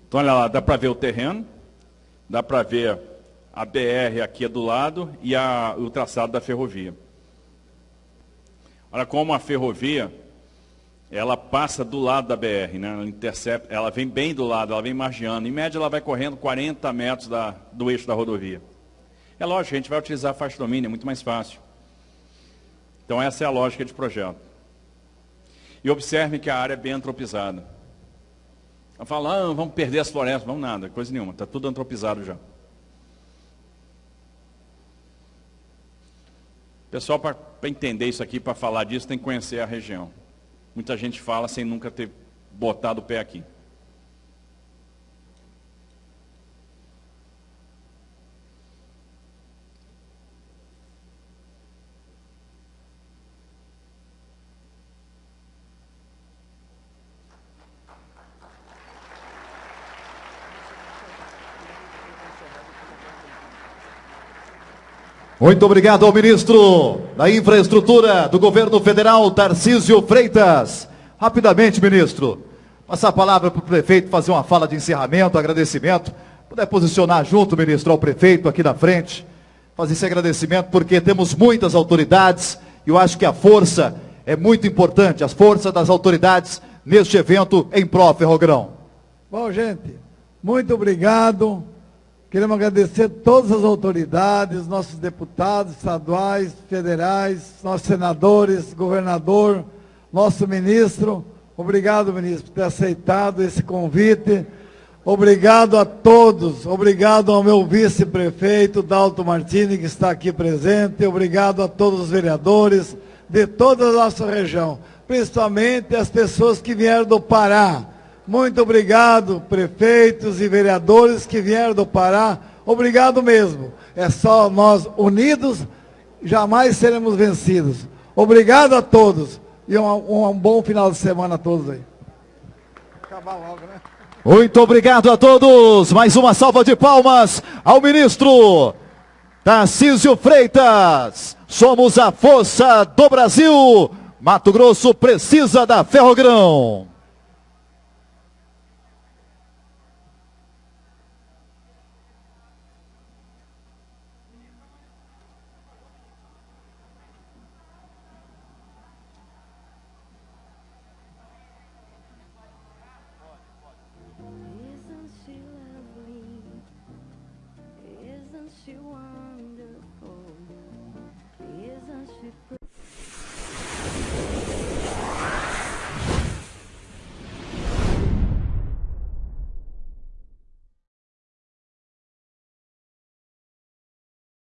Então, olha lá, dá para ver o terreno, dá para ver a BR aqui do lado e a, o traçado da ferrovia. Olha como a ferrovia, ela passa do lado da BR, né? ela, intercepta, ela vem bem do lado, ela vem margeando. Em média, ela vai correndo 40 metros da, do eixo da rodovia. É lógico, a gente vai utilizar a faixa de domínio, é muito mais fácil. Então, essa é a lógica de projeto. E observe que a área é bem antropizada. Fala, ah, vamos perder as florestas, vamos nada, coisa nenhuma, está tudo antropizado já. Pessoal, para entender isso aqui, para falar disso, tem que conhecer a região. Muita gente fala sem nunca ter botado o pé aqui. Muito obrigado ao ministro da Infraestrutura do Governo Federal, Tarcísio Freitas. Rapidamente, ministro, passar a palavra para o prefeito fazer uma fala de encerramento, agradecimento. Puder posicionar junto, ministro, ao prefeito aqui na frente. fazer esse agradecimento porque temos muitas autoridades e eu acho que a força é muito importante, as forças das autoridades neste evento em pró Ferrogrão. Bom, gente, muito obrigado. Queremos agradecer todas as autoridades, nossos deputados estaduais, federais, nossos senadores, governador, nosso ministro. Obrigado, ministro, por ter aceitado esse convite. Obrigado a todos. Obrigado ao meu vice-prefeito, Dalto Martini, que está aqui presente. Obrigado a todos os vereadores de toda a nossa região, principalmente as pessoas que vieram do Pará. Muito obrigado, prefeitos e vereadores que vieram do Pará. Obrigado mesmo. É só nós unidos, jamais seremos vencidos. Obrigado a todos. E um, um bom final de semana a todos aí. Acabar logo, né? Muito obrigado a todos. Mais uma salva de palmas ao ministro Tarcísio Freitas. Somos a força do Brasil. Mato Grosso precisa da Ferrogrão.